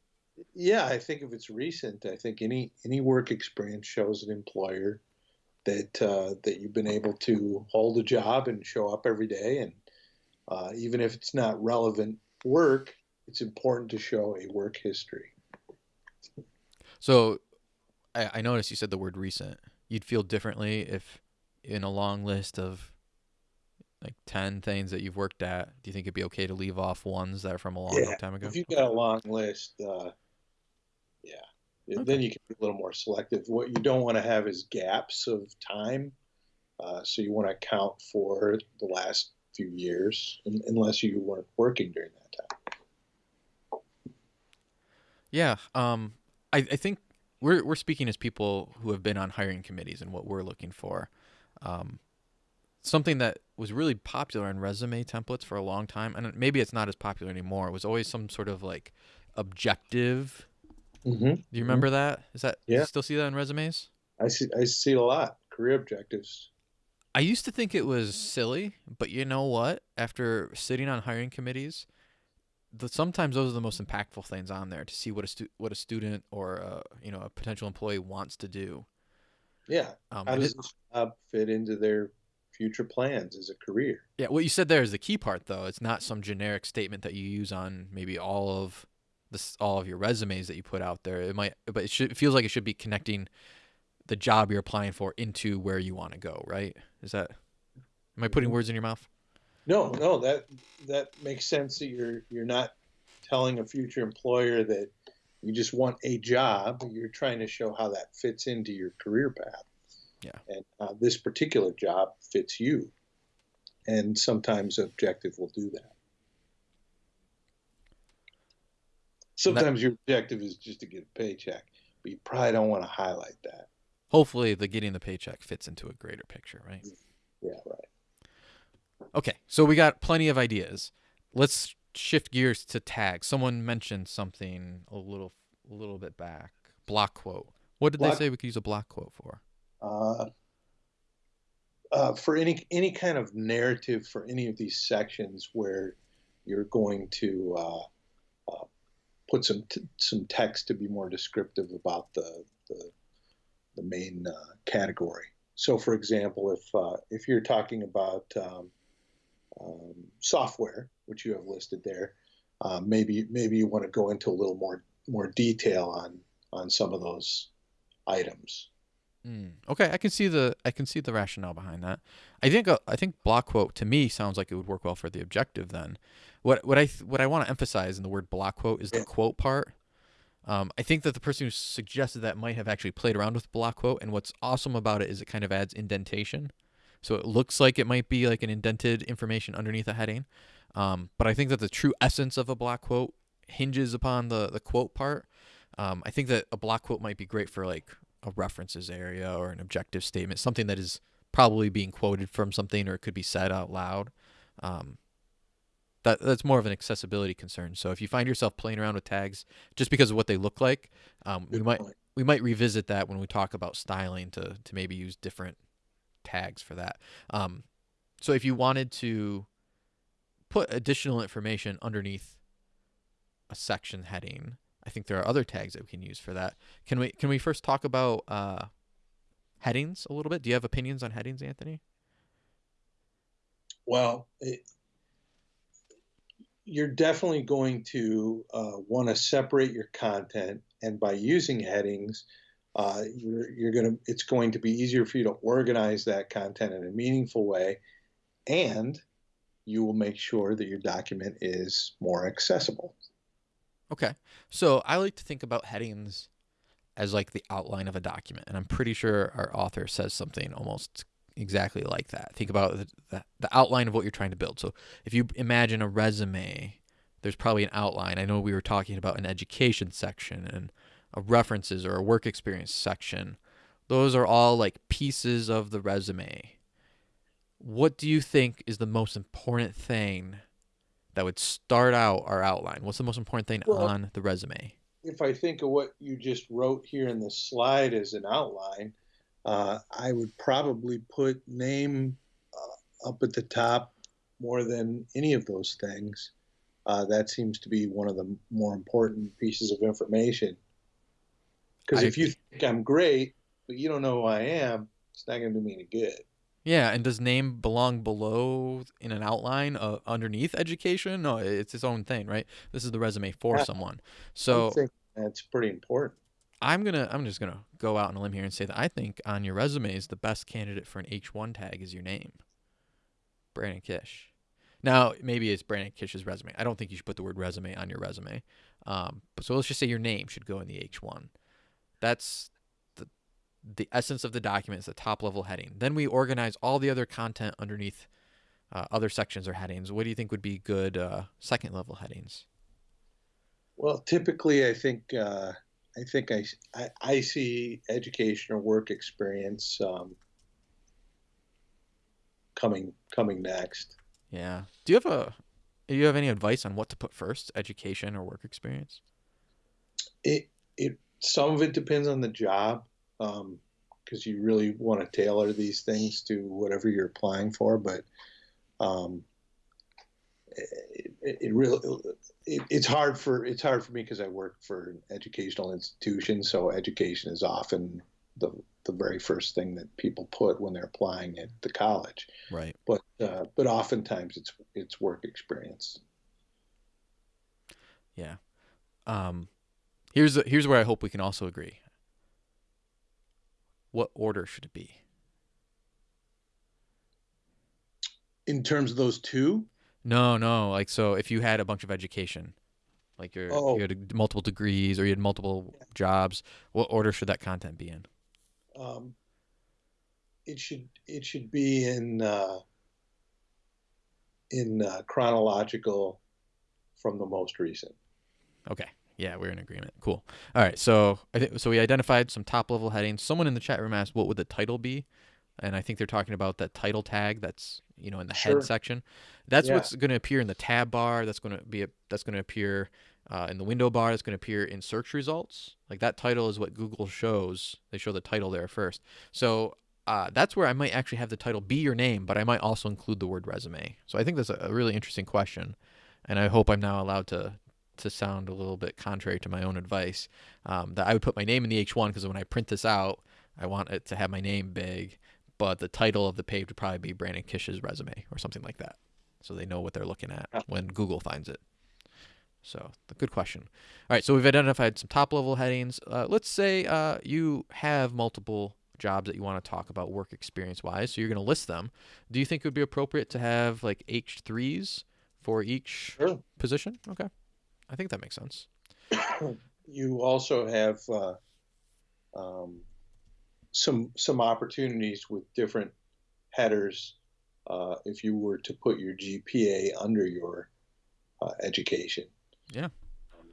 Yeah, I think if it's recent, I think any any work experience shows an employer that uh, that you've been able to hold a job and show up every day, and uh, even if it's not relevant work, it's important to show a work history. So, I, I noticed you said the word recent. You'd feel differently if, in a long list of like ten things that you've worked at, do you think it'd be okay to leave off ones that are from a long Yeah, time ago? If you've got a long list, uh, yeah, Okay. then you can be a little more selective. What you don't want to have is gaps of time. Uh, so you want to account for the last few years, un- unless you weren't working during that time. Yeah. Um, I, I think we're we're speaking as people who have been on hiring committees and what we're looking for. Um, something that was really popular in resume templates for a long time, and maybe it's not as popular anymore. It was always some sort of like objective. Mm-hmm. Do you remember that? Is that Yeah. you still see that in resumes? I see. I see a lot. Career objectives. I used to think it was silly, but you know what? After sitting on hiring committees, the, sometimes those are the most impactful things on there to see what a stu- what a student or a, you know a potential employee wants to do. Yeah. Um, How does it- this job fit into their future plans as a career? yeah, what you said there is the key part, though. It's not some generic statement that you use on maybe all of this all of your resumes that you put out there. It might, but it should it feels like it should be connecting the job you're applying for into where you want to go. Right? Is that? Am I putting Mhm. words in your mouth? No, no, that that makes sense. That you're you're not telling a future employer that you just want a job. You're trying to show how that fits into your career path. Yeah. And uh, this particular job fits you, and sometimes objective will do that. Sometimes your objective is just to get a paycheck, but you probably don't want to highlight that. Hopefully, the getting the paycheck fits into a greater picture, right? Yeah, right. Okay, so we got plenty of ideas. Let's shift gears to tags. Someone mentioned something a little, a little bit back. Block quote. What did they say we could use a block quote for? Uh, uh, for any any kind of narrative for any of these sections where you're going to uh, uh, put some t- some text to be more descriptive about the the, the main uh, category. So, for example, if uh, if you're talking about um, um, software, which you have listed there, uh, maybe maybe you want to go into a little more more detail on on some of those items. Mm, okay, I can see the I can see the rationale behind that. I think uh, I think block quote to me sounds like it would work well for the objective. Then, what what I what I want to emphasize in the word block quote is the Yeah. quote part. Um, I think that the person who suggested that might have actually played around with block quote, and what's awesome about it is it kind of adds indentation, so it looks like it might be like an indented information underneath a heading. Um, but I think that the true essence of a block quote hinges upon the the quote part. Um, I think that a block quote might be great for like a references area or an objective statement, something that is probably being quoted from something or it could be said out loud. Um, that that's more of an accessibility concern. So if you find yourself playing around with tags just because of what they look like, um, we might we might revisit that when we talk about styling to to maybe use different tags for that. Um, so if you wanted to put additional information underneath a section heading, I think there are other tags that we can use for that. Can we can we first talk about uh, headings a little bit? Do you have opinions on headings, Anthony? Well, it, you're definitely going to uh, want to separate your content, and by using headings, uh, you're you're gonna it's going to be easier for you to organize that content in a meaningful way, and you will make sure that your document is more accessible. Okay. So I like to think about headings as like the outline of a document, and I'm pretty sure our author says something almost exactly like that. Think about the, the, the outline of what you're trying to build. So if you imagine a resume, there's probably an outline. I know we were talking about an education section and a references or a work experience section. Those are all like pieces of the resume. What do you think is the most important thing that would start out our outline? What's the most important thing Well- on the resume? If I think of what you just wrote here in the slide as an outline, uh, I would probably put name uh, up at the top more than any of those things. Uh, that seems to be one of the more important pieces of information. Because if you think I'm great, but you don't know who I am, it's not going to do me any good. Yeah, and does name belong below in an outline uh, underneath education? No, it's its own thing, right? This is the resume for Yeah. someone. I So think that's pretty important. I'm gonna I'm just gonna go out on a limb here and say that I think on your resume is the best candidate for an H1 tag is your name, Brandon Kish. Now maybe it's Brandon Kish's resume. I don't think you should put the word resume on your resume. Um, but so let's just say your name should go in the H1. That's the the essence of the document is the top level heading. Then we organize all the other content underneath uh, other sections or headings. What do you think would be good uh, second level headings? Well, typically, I think uh, I think I, I I see education or work experience um, coming coming next. Yeah. Do you have a do you have any advice on what to put first, education or work experience? It it some of it depends on the job because you really want to tailor these things to whatever you're applying for, but um, it, it, it really it, it's hard for it's hard for me because I work for an educational institution, so education is often the the very first thing that people put when they're applying at the college. Right. But uh, but oftentimes it's it's work experience. Yeah. Um here's here's where I hope we can also agree. What order should it be? In terms of those two, No, no. Like so if you had a bunch of education, like you're, Oh. you had multiple degrees or you had multiple jobs, what order should that content be in? um, it should it should be in uh, in uh, chronological from the most recent. Okay. Yeah, we're in agreement. Cool. All right. So I think so. We identified some top level headings. Someone in the chat room asked, "What would the title be?" And I think they're talking about that title tag that's you know in the Sure. head section. That's Yeah. what's going to appear in the tab bar. That's going to be a, that's going to appear uh, in the window bar. That's going to appear in search results. Like that title is what Google shows. They show the title there first. So uh, that's where I might actually have the title be your name, but I might also include the word resume. So I think that's a, a really interesting question, and I hope I'm now allowed to to sound a little bit contrary to my own advice. Um, that I would put my name in the H1 because when I print this out, I want it to have my name big, but the title of the page would probably be Brandon Kish's resume or something like that, so they know what they're looking at when Google finds it. So, good question. All right, so we've identified some top level headings. Uh, let's say uh, you have multiple jobs that you want to talk about work experience wise, so you're going to list them. Do you think it would be appropriate to have like H3s for each Sure. position? Okay. I think that makes sense. you also have uh, um, some some opportunities with different headers uh, if you were to put your GPA under your uh, education. Yeah.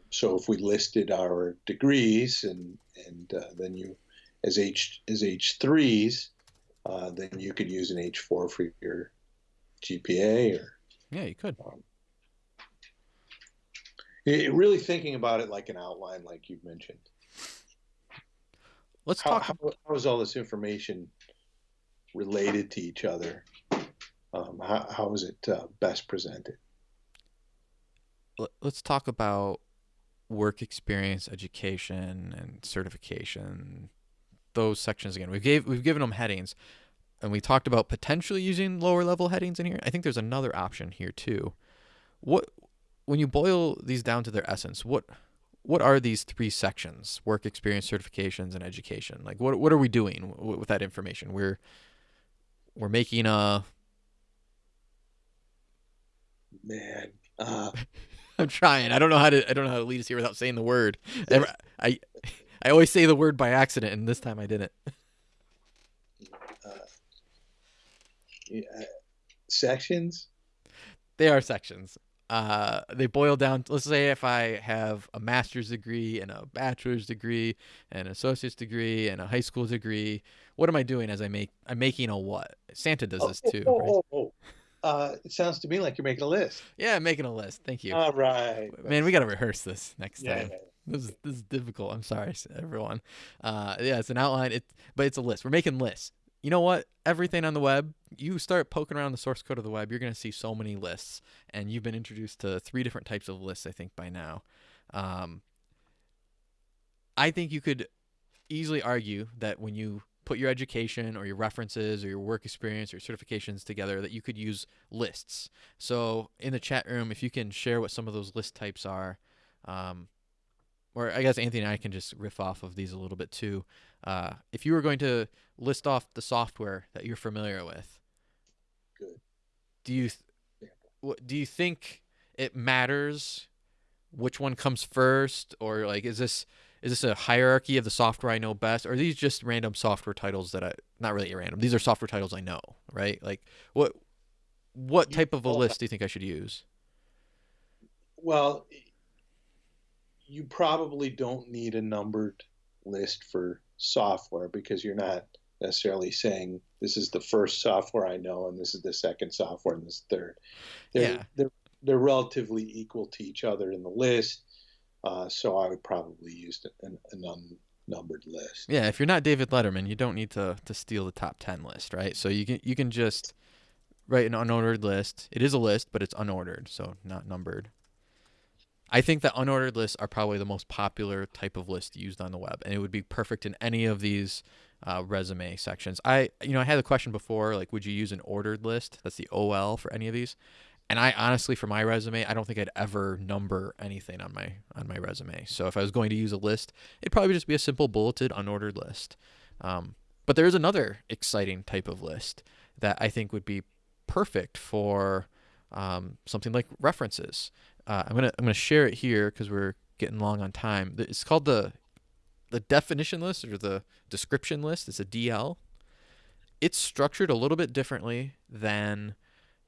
So if we listed our degrees and and uh, then you as H as H threes, uh, then you could use an H four for your GPA or Yeah, you could. It, really thinking about it like an outline, like you've mentioned. Let's How, talk. how, how is all this information related to each other? Um, how, how is it uh, best presented? let- let's talk about work experience, education, and certification. Those sections again. We've gave we've given them headings, and we talked about potentially using lower level headings in here. I think there's another option here too. What when you boil these down to their essence, what what are these three sections? Work experience, certifications, and education. Like what what are we doing w- with that information? We're we're making a Man, uh, (laughs) I'm trying. I don't know how to. I don't know how to lead us here without saying the word. Ever- I, (laughs) I always say the word by accident, and this time I didn't. (laughs) uh, yeah, sections. They are sections. Uh, they boil down. Let's say if I have a master's degree and a bachelor's degree and an associate's degree and a high school degree, what am I doing as I make? I'm making a what? Santa does this too, oh, right? oh, oh. Uh, it sounds to me like you're making a list. Yeah, I'm making a list. Thank you. All right, Man, we got to rehearse this next yeah, time. yeah. This is this is difficult. I'm sorry, everyone. Uh, yeah, it's an outline. It, but it's a list. We're making lists. You know what? Everything on the web, you start poking around the source code of the web, you're gonna see so many lists, and you've been introduced to three different types of lists. I think by now. Um, I think you could easily argue that when you put your education or your references or your work experience or certifications together, that you could use lists. So in the chat room, if you can share what some of those list types are, um, or I guess Anthony and I can just riff off of these a little bit too. Uh, if you were going to list off the software that you're familiar with, Good. do you th- do you think it matters which one comes first, or like is this is this a hierarchy of the software I know best, or are these just random software titles that I not really random? These are software titles I know, right? Like what what type of a list do you think I should use? Well, you probably don't need a numbered list for software because you're not necessarily saying this is the first software I know and this is the second software and this third. They're, Yeah. they're they're relatively equal to each other in the list, uh, so I would probably use an, an unnumbered list. Yeah, if you're not David Letterman, you don't need to to steal the top ten list, right? So you can you can just write an unordered list. It is a list, but it's unordered, so not numbered. I think that unordered lists are probably the most popular type of list used on the web, and it would be perfect in any of these uh, resume sections. I you know I had the question before, like, would you use an ordered list? That's the OL for any of these. And I honestly, for my resume, I don't think I'd ever number anything on my on my resume. So if I was going to use a list, it'd probably just be a simple bulleted unordered list. Um, but there is another exciting type of list that I think would be perfect for um, something like references. Uh, I'm gonna I'm gonna share it here because we're getting long on time. It's called the the definition list or the description list. It's a DL. It's structured a little bit differently than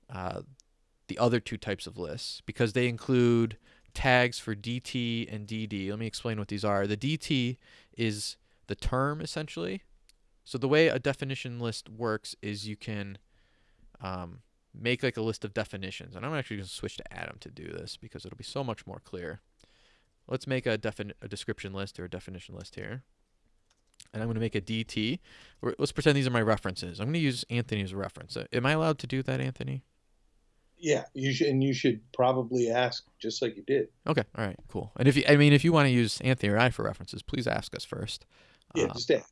uh, the other two types of lists because they include tags for DT and DD. Let me explain what these are. The DT is the term essentially. So the way a definition list works is you can um, make like a list of definitions, and I'm actually going to switch to Atom to do this because it'll be so much more clear. Let's make a defin- a description list or a definition list here. and I'm going to make a DT. Let's pretend these are my references. I'm going to use Anthony as a reference. Uh, Am I allowed to do that, Anthony? Yeah, you should, and you should probably ask just like you did. Okay. All right. Cool. And if you, I mean, if you want to use Anthony or I for references, please ask us first. Yeah, Um, just ask.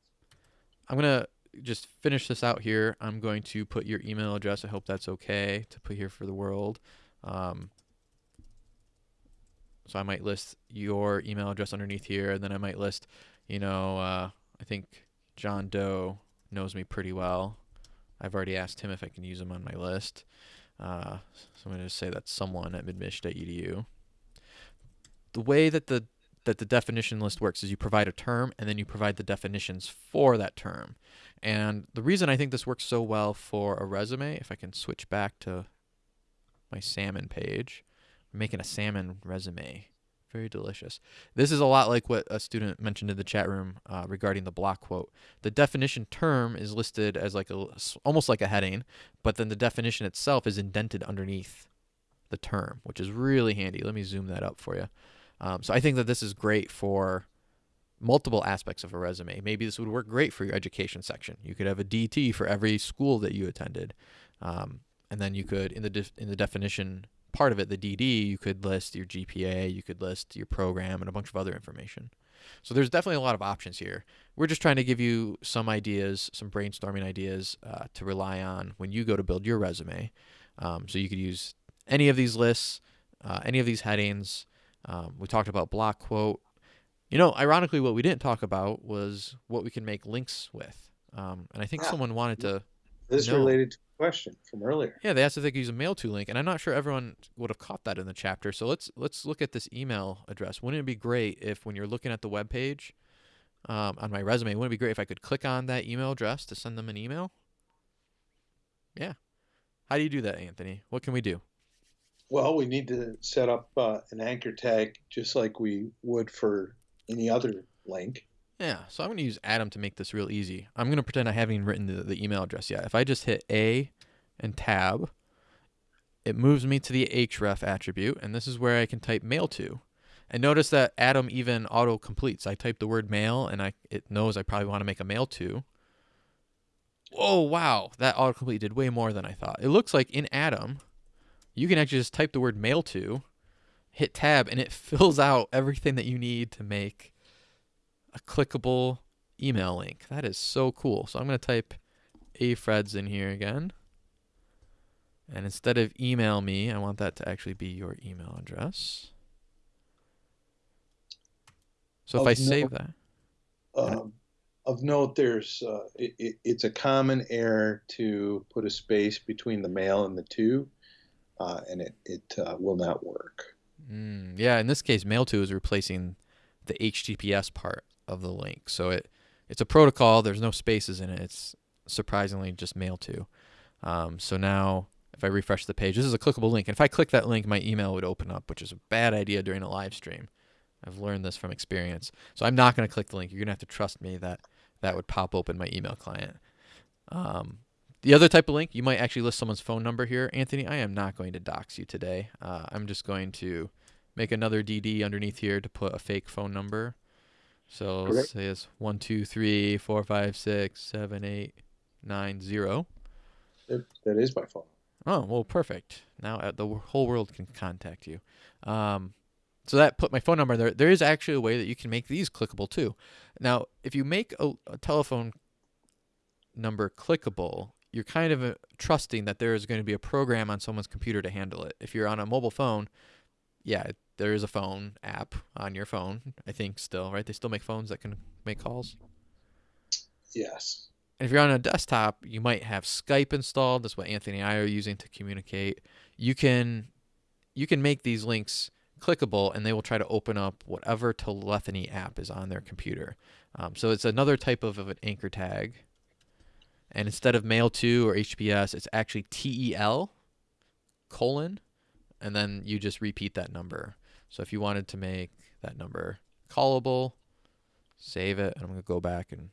I'm gonna just finish this out here. I'm going to put your email address. I hope that's okay to put here for the world. Um, so I might list your email address underneath here, and then I might list, you know, uh, I think John Doe knows me pretty well. I've already asked him if I can use him on my list. Uh, so I'm going to say that's someone at midmich.edu. The way that the that the definition list works is you provide a term and then you provide the definitions for that term. And the reason I think this works so well for a resume, if I can switch back to my salmon page, I'm making a salmon resume. Very delicious. This is a lot like what a student mentioned in the chat room uh, regarding the block quote. The definition term is listed as like a almost like a heading, but then the definition itself is indented underneath the term, which is really handy. Let me zoom that up for you. Um, so I think that this is great for multiple aspects of a resume. Maybe this would work great for your education section. You could have a DT for every school that you attended, um, and then you could in the in the definition part of it, the DD, you could list your GPA, you could list your program, and a bunch of other information. So there's definitely a lot of options here. We're just trying to give you some ideas, some brainstorming ideas uh, to rely on when you go to build your resume. Um, so you could use any of these lists, uh, any of these headings. Um, we talked about block quote. You know, ironically, what we didn't talk about was what we can make links with. Um, and I think Ah. someone wanted to, This is no. related to a question from earlier. yeah, they asked if they could use a mail to link, and I'm not sure everyone would have caught that in the chapter. So let's let's look at this email address. Wouldn't it be great if, when you're looking at the web page um, on my resume, wouldn't it be great if I could click on that email address to send them an email? Yeah. How do you do that, Anthony? What can we do? Well, we need to set up uh, an anchor tag just like we would for any other link. Yeah, so I'm going to use Atom to make this real easy. I'm going to pretend I haven't even written the, the email address yet. If I just hit A and tab, it moves me to the href attribute, and this is where I can type mail to. And notice that Atom even auto completes. I type the word mail, and I it knows I probably want to make a mail to. Oh wow, that autocomplete did way more than I thought. It looks like in Atom, you can actually just type the word mail to, hit tab, and it (laughs) fills out everything that you need to make a clickable email link. That is so cool. So I'm going to type afreds in here again. And instead of email me, I want that to actually be your email address. So if I note- save that, Um, of note, there's uh, it, it, it's a common error to put a space between the mail and the to, uh, and it it uh, will not work. mm, yeah, in this case, mail to is replacing the HTTPS part of the link. So it it's a protocol. There's no spaces in it. It's surprisingly just mail to. Um, so now if I refresh the page, this is a clickable link. And if I click that link, my email would open up, which is a bad idea during a live stream. I've learned this from experience. So I'm not going to click the link. You're going to have to trust me that that would pop open my email client. Um, the other type of link, you might actually list someone's phone number here. Anthony, I am not going to dox you today. Uh, I'm just going to make another DD underneath here to put a fake phone number. So Correct. let's say it's one two three four five six seven eight nine zero. That, that is my phone. Oh well, perfect. Now uh, the whole world can contact you. Um, so that put my phone number there. There is actually a way that you can make these clickable too. Now, if you make a, a telephone number clickable, you're kind of uh, trusting that there is going to be a program on someone's computer to handle it. If you're on a mobile phone, yeah, there is a phone app on your phone. I think still, right? They still make phones that can make calls. Yes. And if you're on a desktop, you might have Skype installed. That's what Anthony and I are using to communicate. You can you can make these links clickable, and they will try to open up whatever telephony app is on their computer. Um, so it's another type of, of an anchor tag. And instead of mail to or HTTPS, it's actually TEL colon, and then you just repeat that number. So if you wanted to make that number callable, save it, and I'm gonna go back and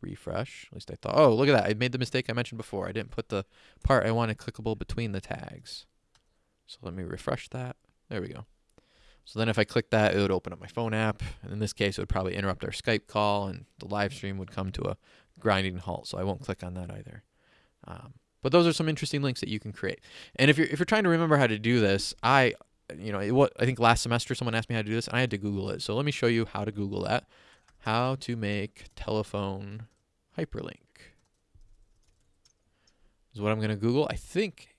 refresh. At least I thought. Oh, look at that! I made the mistake I mentioned before. I didn't put the part I wanted clickable between the tags. So let me refresh that. There we go. So then if I click that, it would open up my phone app. And in this case, it would probably interrupt our Skype call and the live stream would come to a grinding halt. So I won't click on that either. Um, but those are some interesting links that you can create. And if you're if you're trying to remember how to do this, I you know what I think last semester someone asked me how to do this, and I had to Google it. So let me show you how to Google that. How to make telephone hyperlink is what I'm going to Google. I think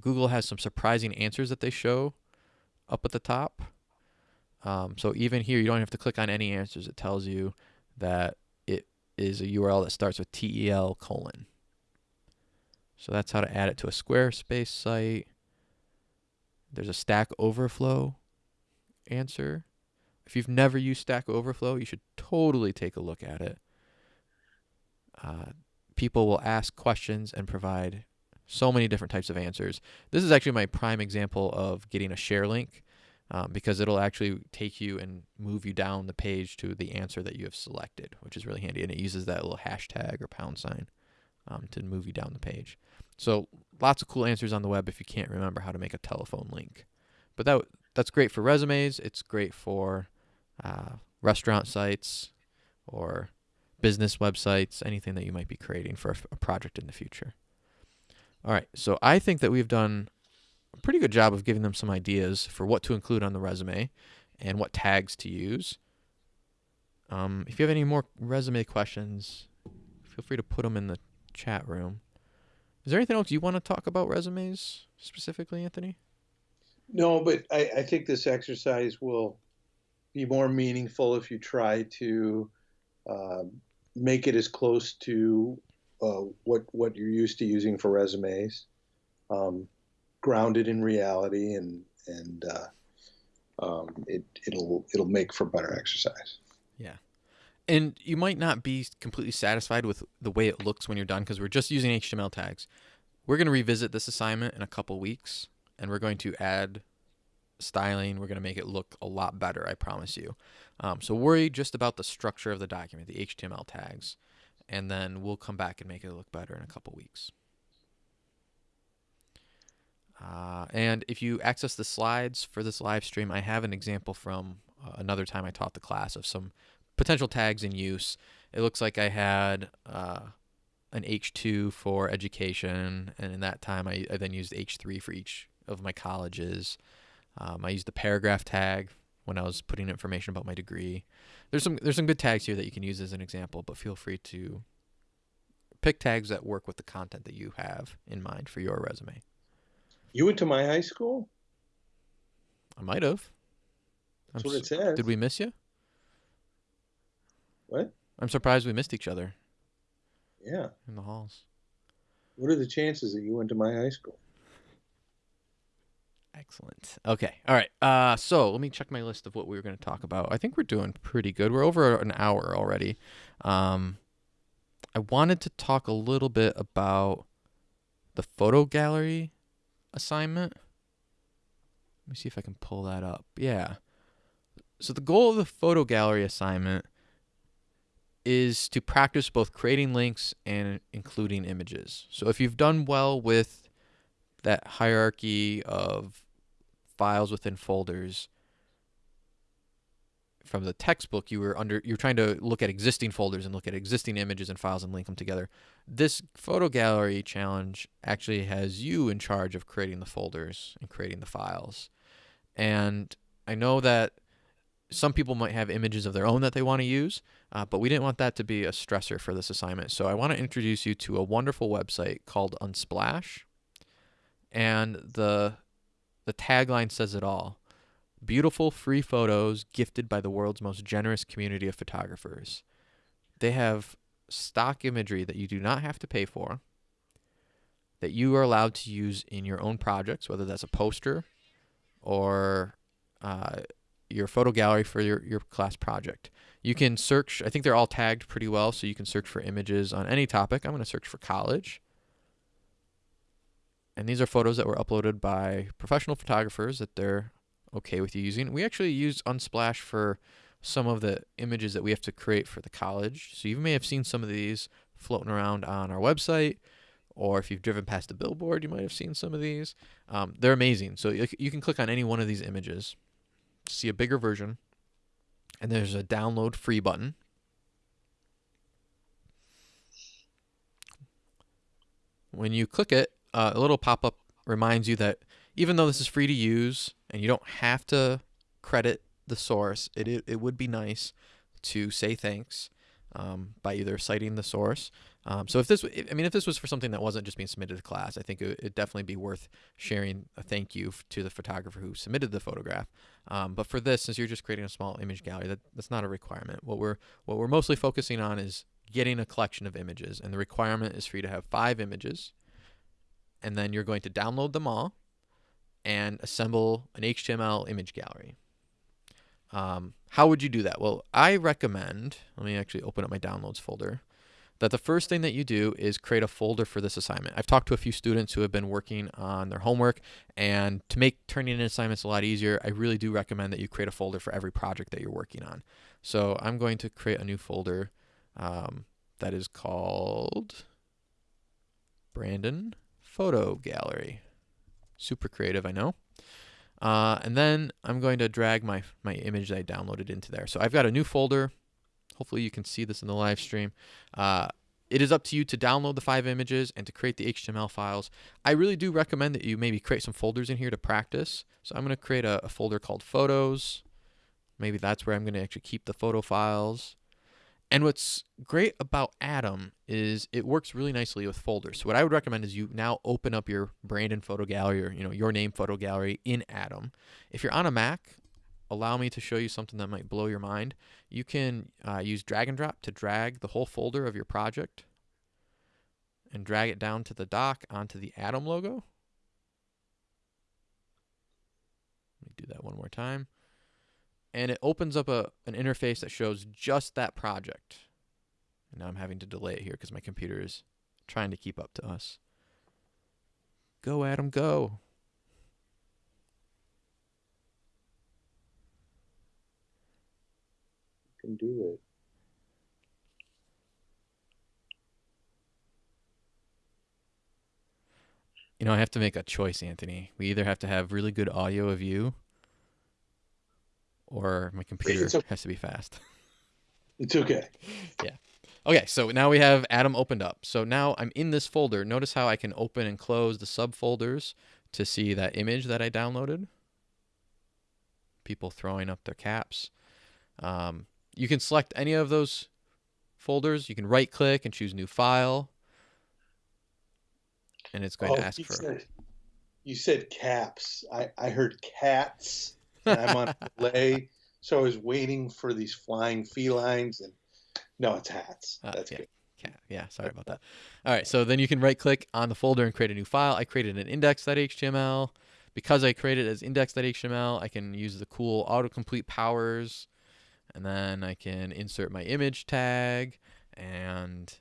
Google has some surprising answers that they show up at the top. Um, so even here, you don't have to click on any answers. It tells you that is a URL that starts with TEL colon. So that's how to add it to a Squarespace site. There's a Stack Overflow answer. If you've never used Stack Overflow, you should totally take a look at it. Uh, people will ask questions and provide so many different types of answers. This is actually my prime example of getting a share link um, because it'll actually take you and move you down the page to the answer that you have selected, which is really handy. And it uses that little hashtag or pound sign um, to move you down the page. So lots of cool answers on the web if you can't remember how to make a telephone link. But that that's great for resumes. It's great for uh, restaurant sites or business websites, anything that you might be creating for a project in the future. All right, so I think that we've done a pretty good job of giving them some ideas for what to include on the resume and what tags to use. Um, if you have any more resume questions, feel free to put them in the chat room. Is there anything else you want to talk about resumes specifically, Anthony? No, but I, I think this exercise will be more meaningful if you try to uh, make it as close to uh, what what you're used to using for resumes, um, grounded in reality, and and uh, um, it it'll it'll make for better exercise. Yeah. And you might not be completely satisfied with the way it looks when you're done because we're just using HTML tags. We're going to revisit this assignment in a couple weeks and we're going to add styling. We're going to make it look a lot better, I promise you. Um, so worry just about the structure of the document, the HTML tags, and then we'll come back and make it look better in a couple weeks. Uh, and if you access the slides for this live stream, I have an example from uh, another time I taught the class of some potential tags in use. It looks like I had uh, an H2 for education, and in that time I, I, then used H3 for each of my colleges. Um, I used the paragraph tag when I was putting information about my degree. There's some there's some good tags here that you can use as an example, but feel free to pick tags that work with the content that you have in mind for your resume. You went to my high school? I might have. That's I'm what it says. Did we miss you? What? I'm surprised we missed each other. Yeah. In the halls. What are the chances that you went to my high school? Excellent. Okay. All right. Uh, so let me check my list of what we were going to talk about. I think we're doing pretty good. We're over an hour already. Um, I wanted to talk a little bit about the photo gallery assignment. Let me see if I can pull that up. Yeah. So the goal of the photo gallery assignment is to practice both creating links and including images. So if you've done well with that hierarchy of files within folders from the textbook you were under you're trying to look at existing folders and look at existing images and files and link them together. This photo gallery challenge actually has you in charge of creating the folders and creating the files. And i know that some people might have images of their own that they want to use uh, but we didn't want that to be a stressor for this assignment. So i want to introduce you to a wonderful website called unsplash. And the the tagline says it all. Beautiful free photos gifted by the world's most generous community of photographers. They have stock imagery that you do not have to pay for, that you are allowed to use in your own projects, whether that's a poster or uh, your photo gallery for your, your class project. You can search, I think they're all tagged pretty well, so you can search for images on any topic. I'm going to search for college. And these are photos that were uploaded by professional photographers that they're okay with you using. We actually use Unsplash for some of the images that we have to create for the college. So you may have seen some of these floating around on our website, or if you've driven past a billboard, you might have seen some of these. Um, they're amazing. So you, you can click on any one of these images see a bigger version, and there's a download free button. When you click it, uh, a little pop up reminds you that even though this is free to use and you don't have to credit the source, it, it, it would be nice to say thanks um, by either citing the source. Um, so if this, I mean, if this was for something that wasn't just being submitted to class, I think it would definitely be worth sharing a thank you to the photographer who submitted the photograph. Um, but for this, since you're just creating a small image gallery, that, that's not a requirement. What we're what we're mostly focusing on is getting a collection of images, and the requirement is for you to have five images, and then you're going to download them all and assemble an HTML image gallery. Um, how would you do that? Well, I recommend, let me actually open up my downloads folder, that the first thing that you do is create a folder for this assignment. I've talked to a few students who have been working on their homework, and to make turning in assignments a lot easier, I really do recommend that you create a folder for every project that you're working on. So I'm going to create a new folder um, that is called Brandon Photo Gallery. Super creative, I know. Uh, and then I'm going to drag my, my image that I downloaded into there. So I've got a new folder. Hopefully you can see this in the live stream. Uh, it is up to you to download the five images and to create the HTML files. I really do recommend that you maybe create some folders in here to practice. So I'm going to create a, a folder called Photos. Maybe that's where I'm going to actually keep the photo files. And what's great about Atom is it works really nicely with folders. So what I would recommend is you now open up your Brandon photo gallery or you know your name photo gallery in Atom. If you're on a Mac, allow me to show you something that might blow your mind. You can uh, use drag and drop to drag the whole folder of your project and drag it down to the dock onto the Atom logo. Let me do that one more time and it opens up a an interface that shows just that project. And now I'm having to delay it here because my computer is trying to keep up to us. Go, Atom, go. You can do it. You know, I have to make a choice, Anthony. We either have to have really good audio of you or my computer okay. has to be fast. (laughs) It's okay. yeah. Okay, so now we have Atom opened up. So now I'm in this folder. Notice how I can open and close the subfolders to see that image that I downloaded. People throwing up their caps. Um, you can select any of those folders. You can right click and choose new file. And it's going oh, to ask for. Said, you said caps. I, I heard cats. I'm on delay, so I was waiting for these flying felines, and no, it's hats. Uh, That's yeah. good. Yeah, sorry about that. All right, so then you can right click on the folder and create a new file. I created an index.html. Because I created as index.html, I can use the cool autocomplete powers, and then I can insert my image tag, and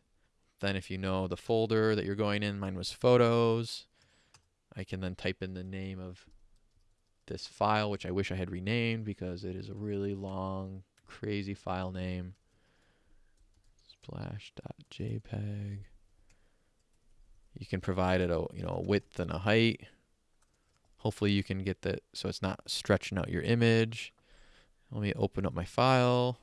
then if you know the folder that you're going in, mine was photos, I can then type in the name of this file, which I wish I had renamed because it is a really long, crazy file name. Splash.jpg. You can provide it a you know a width and a height. Hopefully you can get that so it's not stretching out your image. Let me open up my file.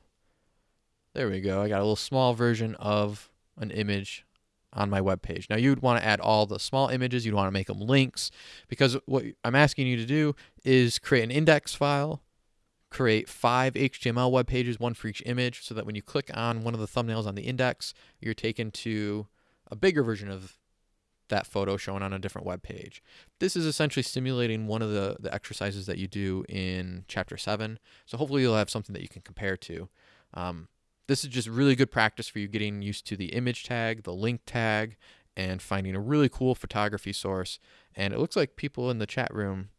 There we go. I got a little small version of an image on my web page. Now you'd want to add all the small images, you'd want to make them links because what I'm asking you to do is create an index file, create five HTML web pages, one for each image, so that when you click on one of the thumbnails on the index, you're taken to a bigger version of that photo shown on a different web page. This is essentially simulating one of the, the exercises that you do in chapter 7. So hopefully you'll have something that you can compare to. Um, this is just really good practice for you getting used to the image tag, the link tag, and finding a really cool photography source. And it looks like people in the chat room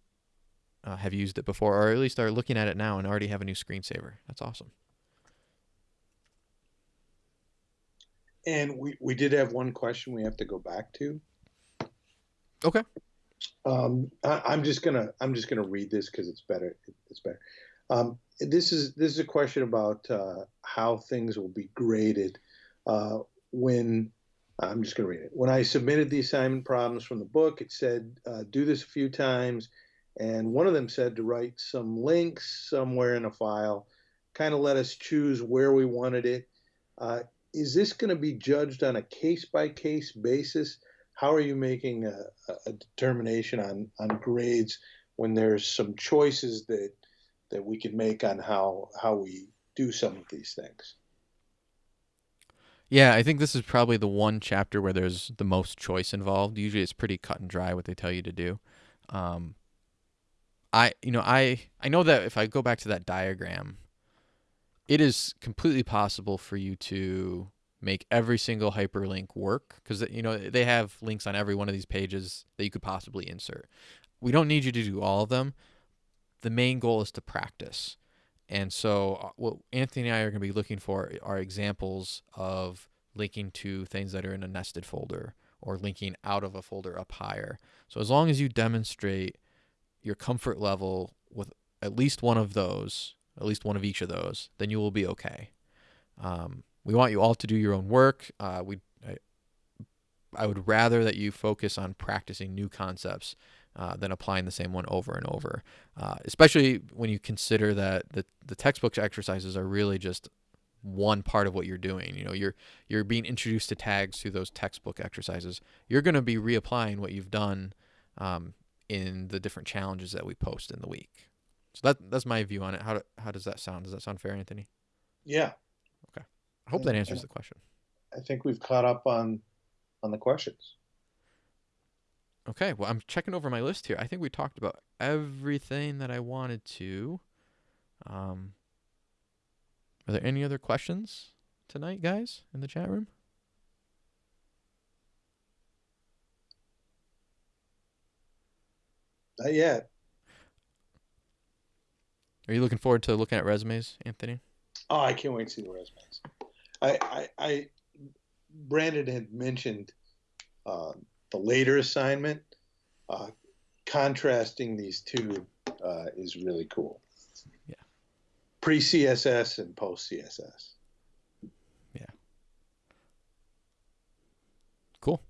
uh, have used it before, or at least are looking at it now and already have a new screensaver. That's awesome. And we, we did have one question we have to go back to. Okay. Um, I, am just gonna I'm just gonna read this because it's better. It's better. Um, this is this is a question about uh, how things will be graded uh, when I'm just going to read it. When I submitted the assignment problems from the book, it said uh, do this a few times and one of them said to write some links somewhere in a file, kind of let us choose where we wanted it. Uh, is this going to be judged on a case by case basis? How are you making a, a, determination on, on grades when there's some choices that that we can make on how how we do some of these things? Yeah, I think this is probably the one chapter where there's the most choice involved. Usually, it's pretty cut and dry what they tell you to do. Um, I, you know, I I know that if I go back to that diagram, it is completely possible for you to make every single hyperlink work because you know they have links on every one of these pages that you could possibly insert. We don't need you to do all of them. The main goal is to practice. And so uh, what Anthony and I are going to be looking for are examples of linking to things that are in a nested folder or linking out of a folder up higher. So as long as you demonstrate your comfort level with at least one of those, at least one of each of those, then you will be okay. Um, we want you all to do your own work. Uh, we, I, I would rather that you focus on practicing new concepts uh, than applying the same one over and over. Uh, especially when you consider that the the textbook exercises are really just one part of what you're doing. You know, you're you're being introduced to tags through those textbook exercises. You're going to be reapplying what you've done um, in the different challenges that we post in the week. So that that's my view on it. How do, how does that sound? Does that sound fair, Anthony? Yeah. Okay. I hope that answers the question. I think we've caught up on on the questions. Okay, well, I'm checking over my list here. I think we talked about everything that I wanted to. Um, are there any other questions tonight, guys, in the chat room? Not yet. Are you looking forward to looking at resumes, Anthony? Oh, I can't wait to see the resumes. I, I, I Brandon had mentioned uh, the later assignment. Uh, contrasting these two uh, is really cool. Yeah. Pre CSS and post CSS. Yeah. Cool.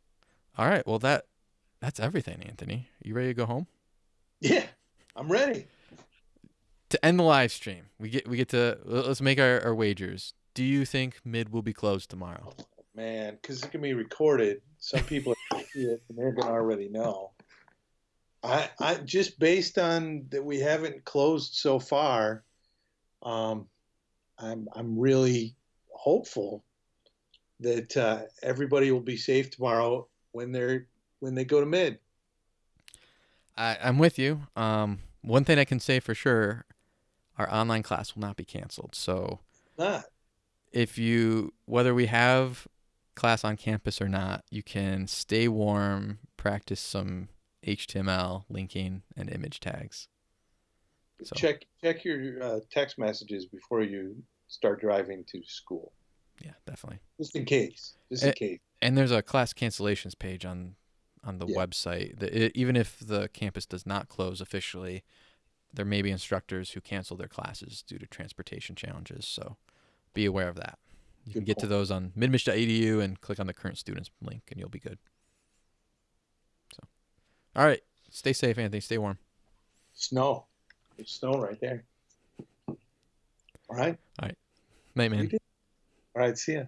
All right. Well, that that's everything, Anthony. You ready to go home? Yeah, I'm ready. To end the live stream, we get we get to let's make our, our wagers. Do you think mid will be closed tomorrow? Man, because it can be recorded. Some people see it and they're gonna already know. I I just based on that we haven't closed so far, um, I'm I'm really hopeful that uh, everybody will be safe tomorrow when they're when they go to mid. I, I'm with you. Um, one thing I can say for sure, our online class will not be canceled. So, not if you whether we have class on campus or not, you can stay warm, practice some HTML linking and image tags. So. Check check your uh, text messages before you start driving to school. Yeah, definitely. Just in case. Just in case. And there's a class cancellations page on on the yeah. website. That it, even if the campus does not close officially, there may be instructors who cancel their classes due to transportation challenges. So be aware of that. You good can get point. to those on midmich.edu and click on the current students link, and you'll be good. So, all right, stay safe, Anthony. Stay warm. Snow, There's snow right there. All right. All right. Night, man. All right. See ya.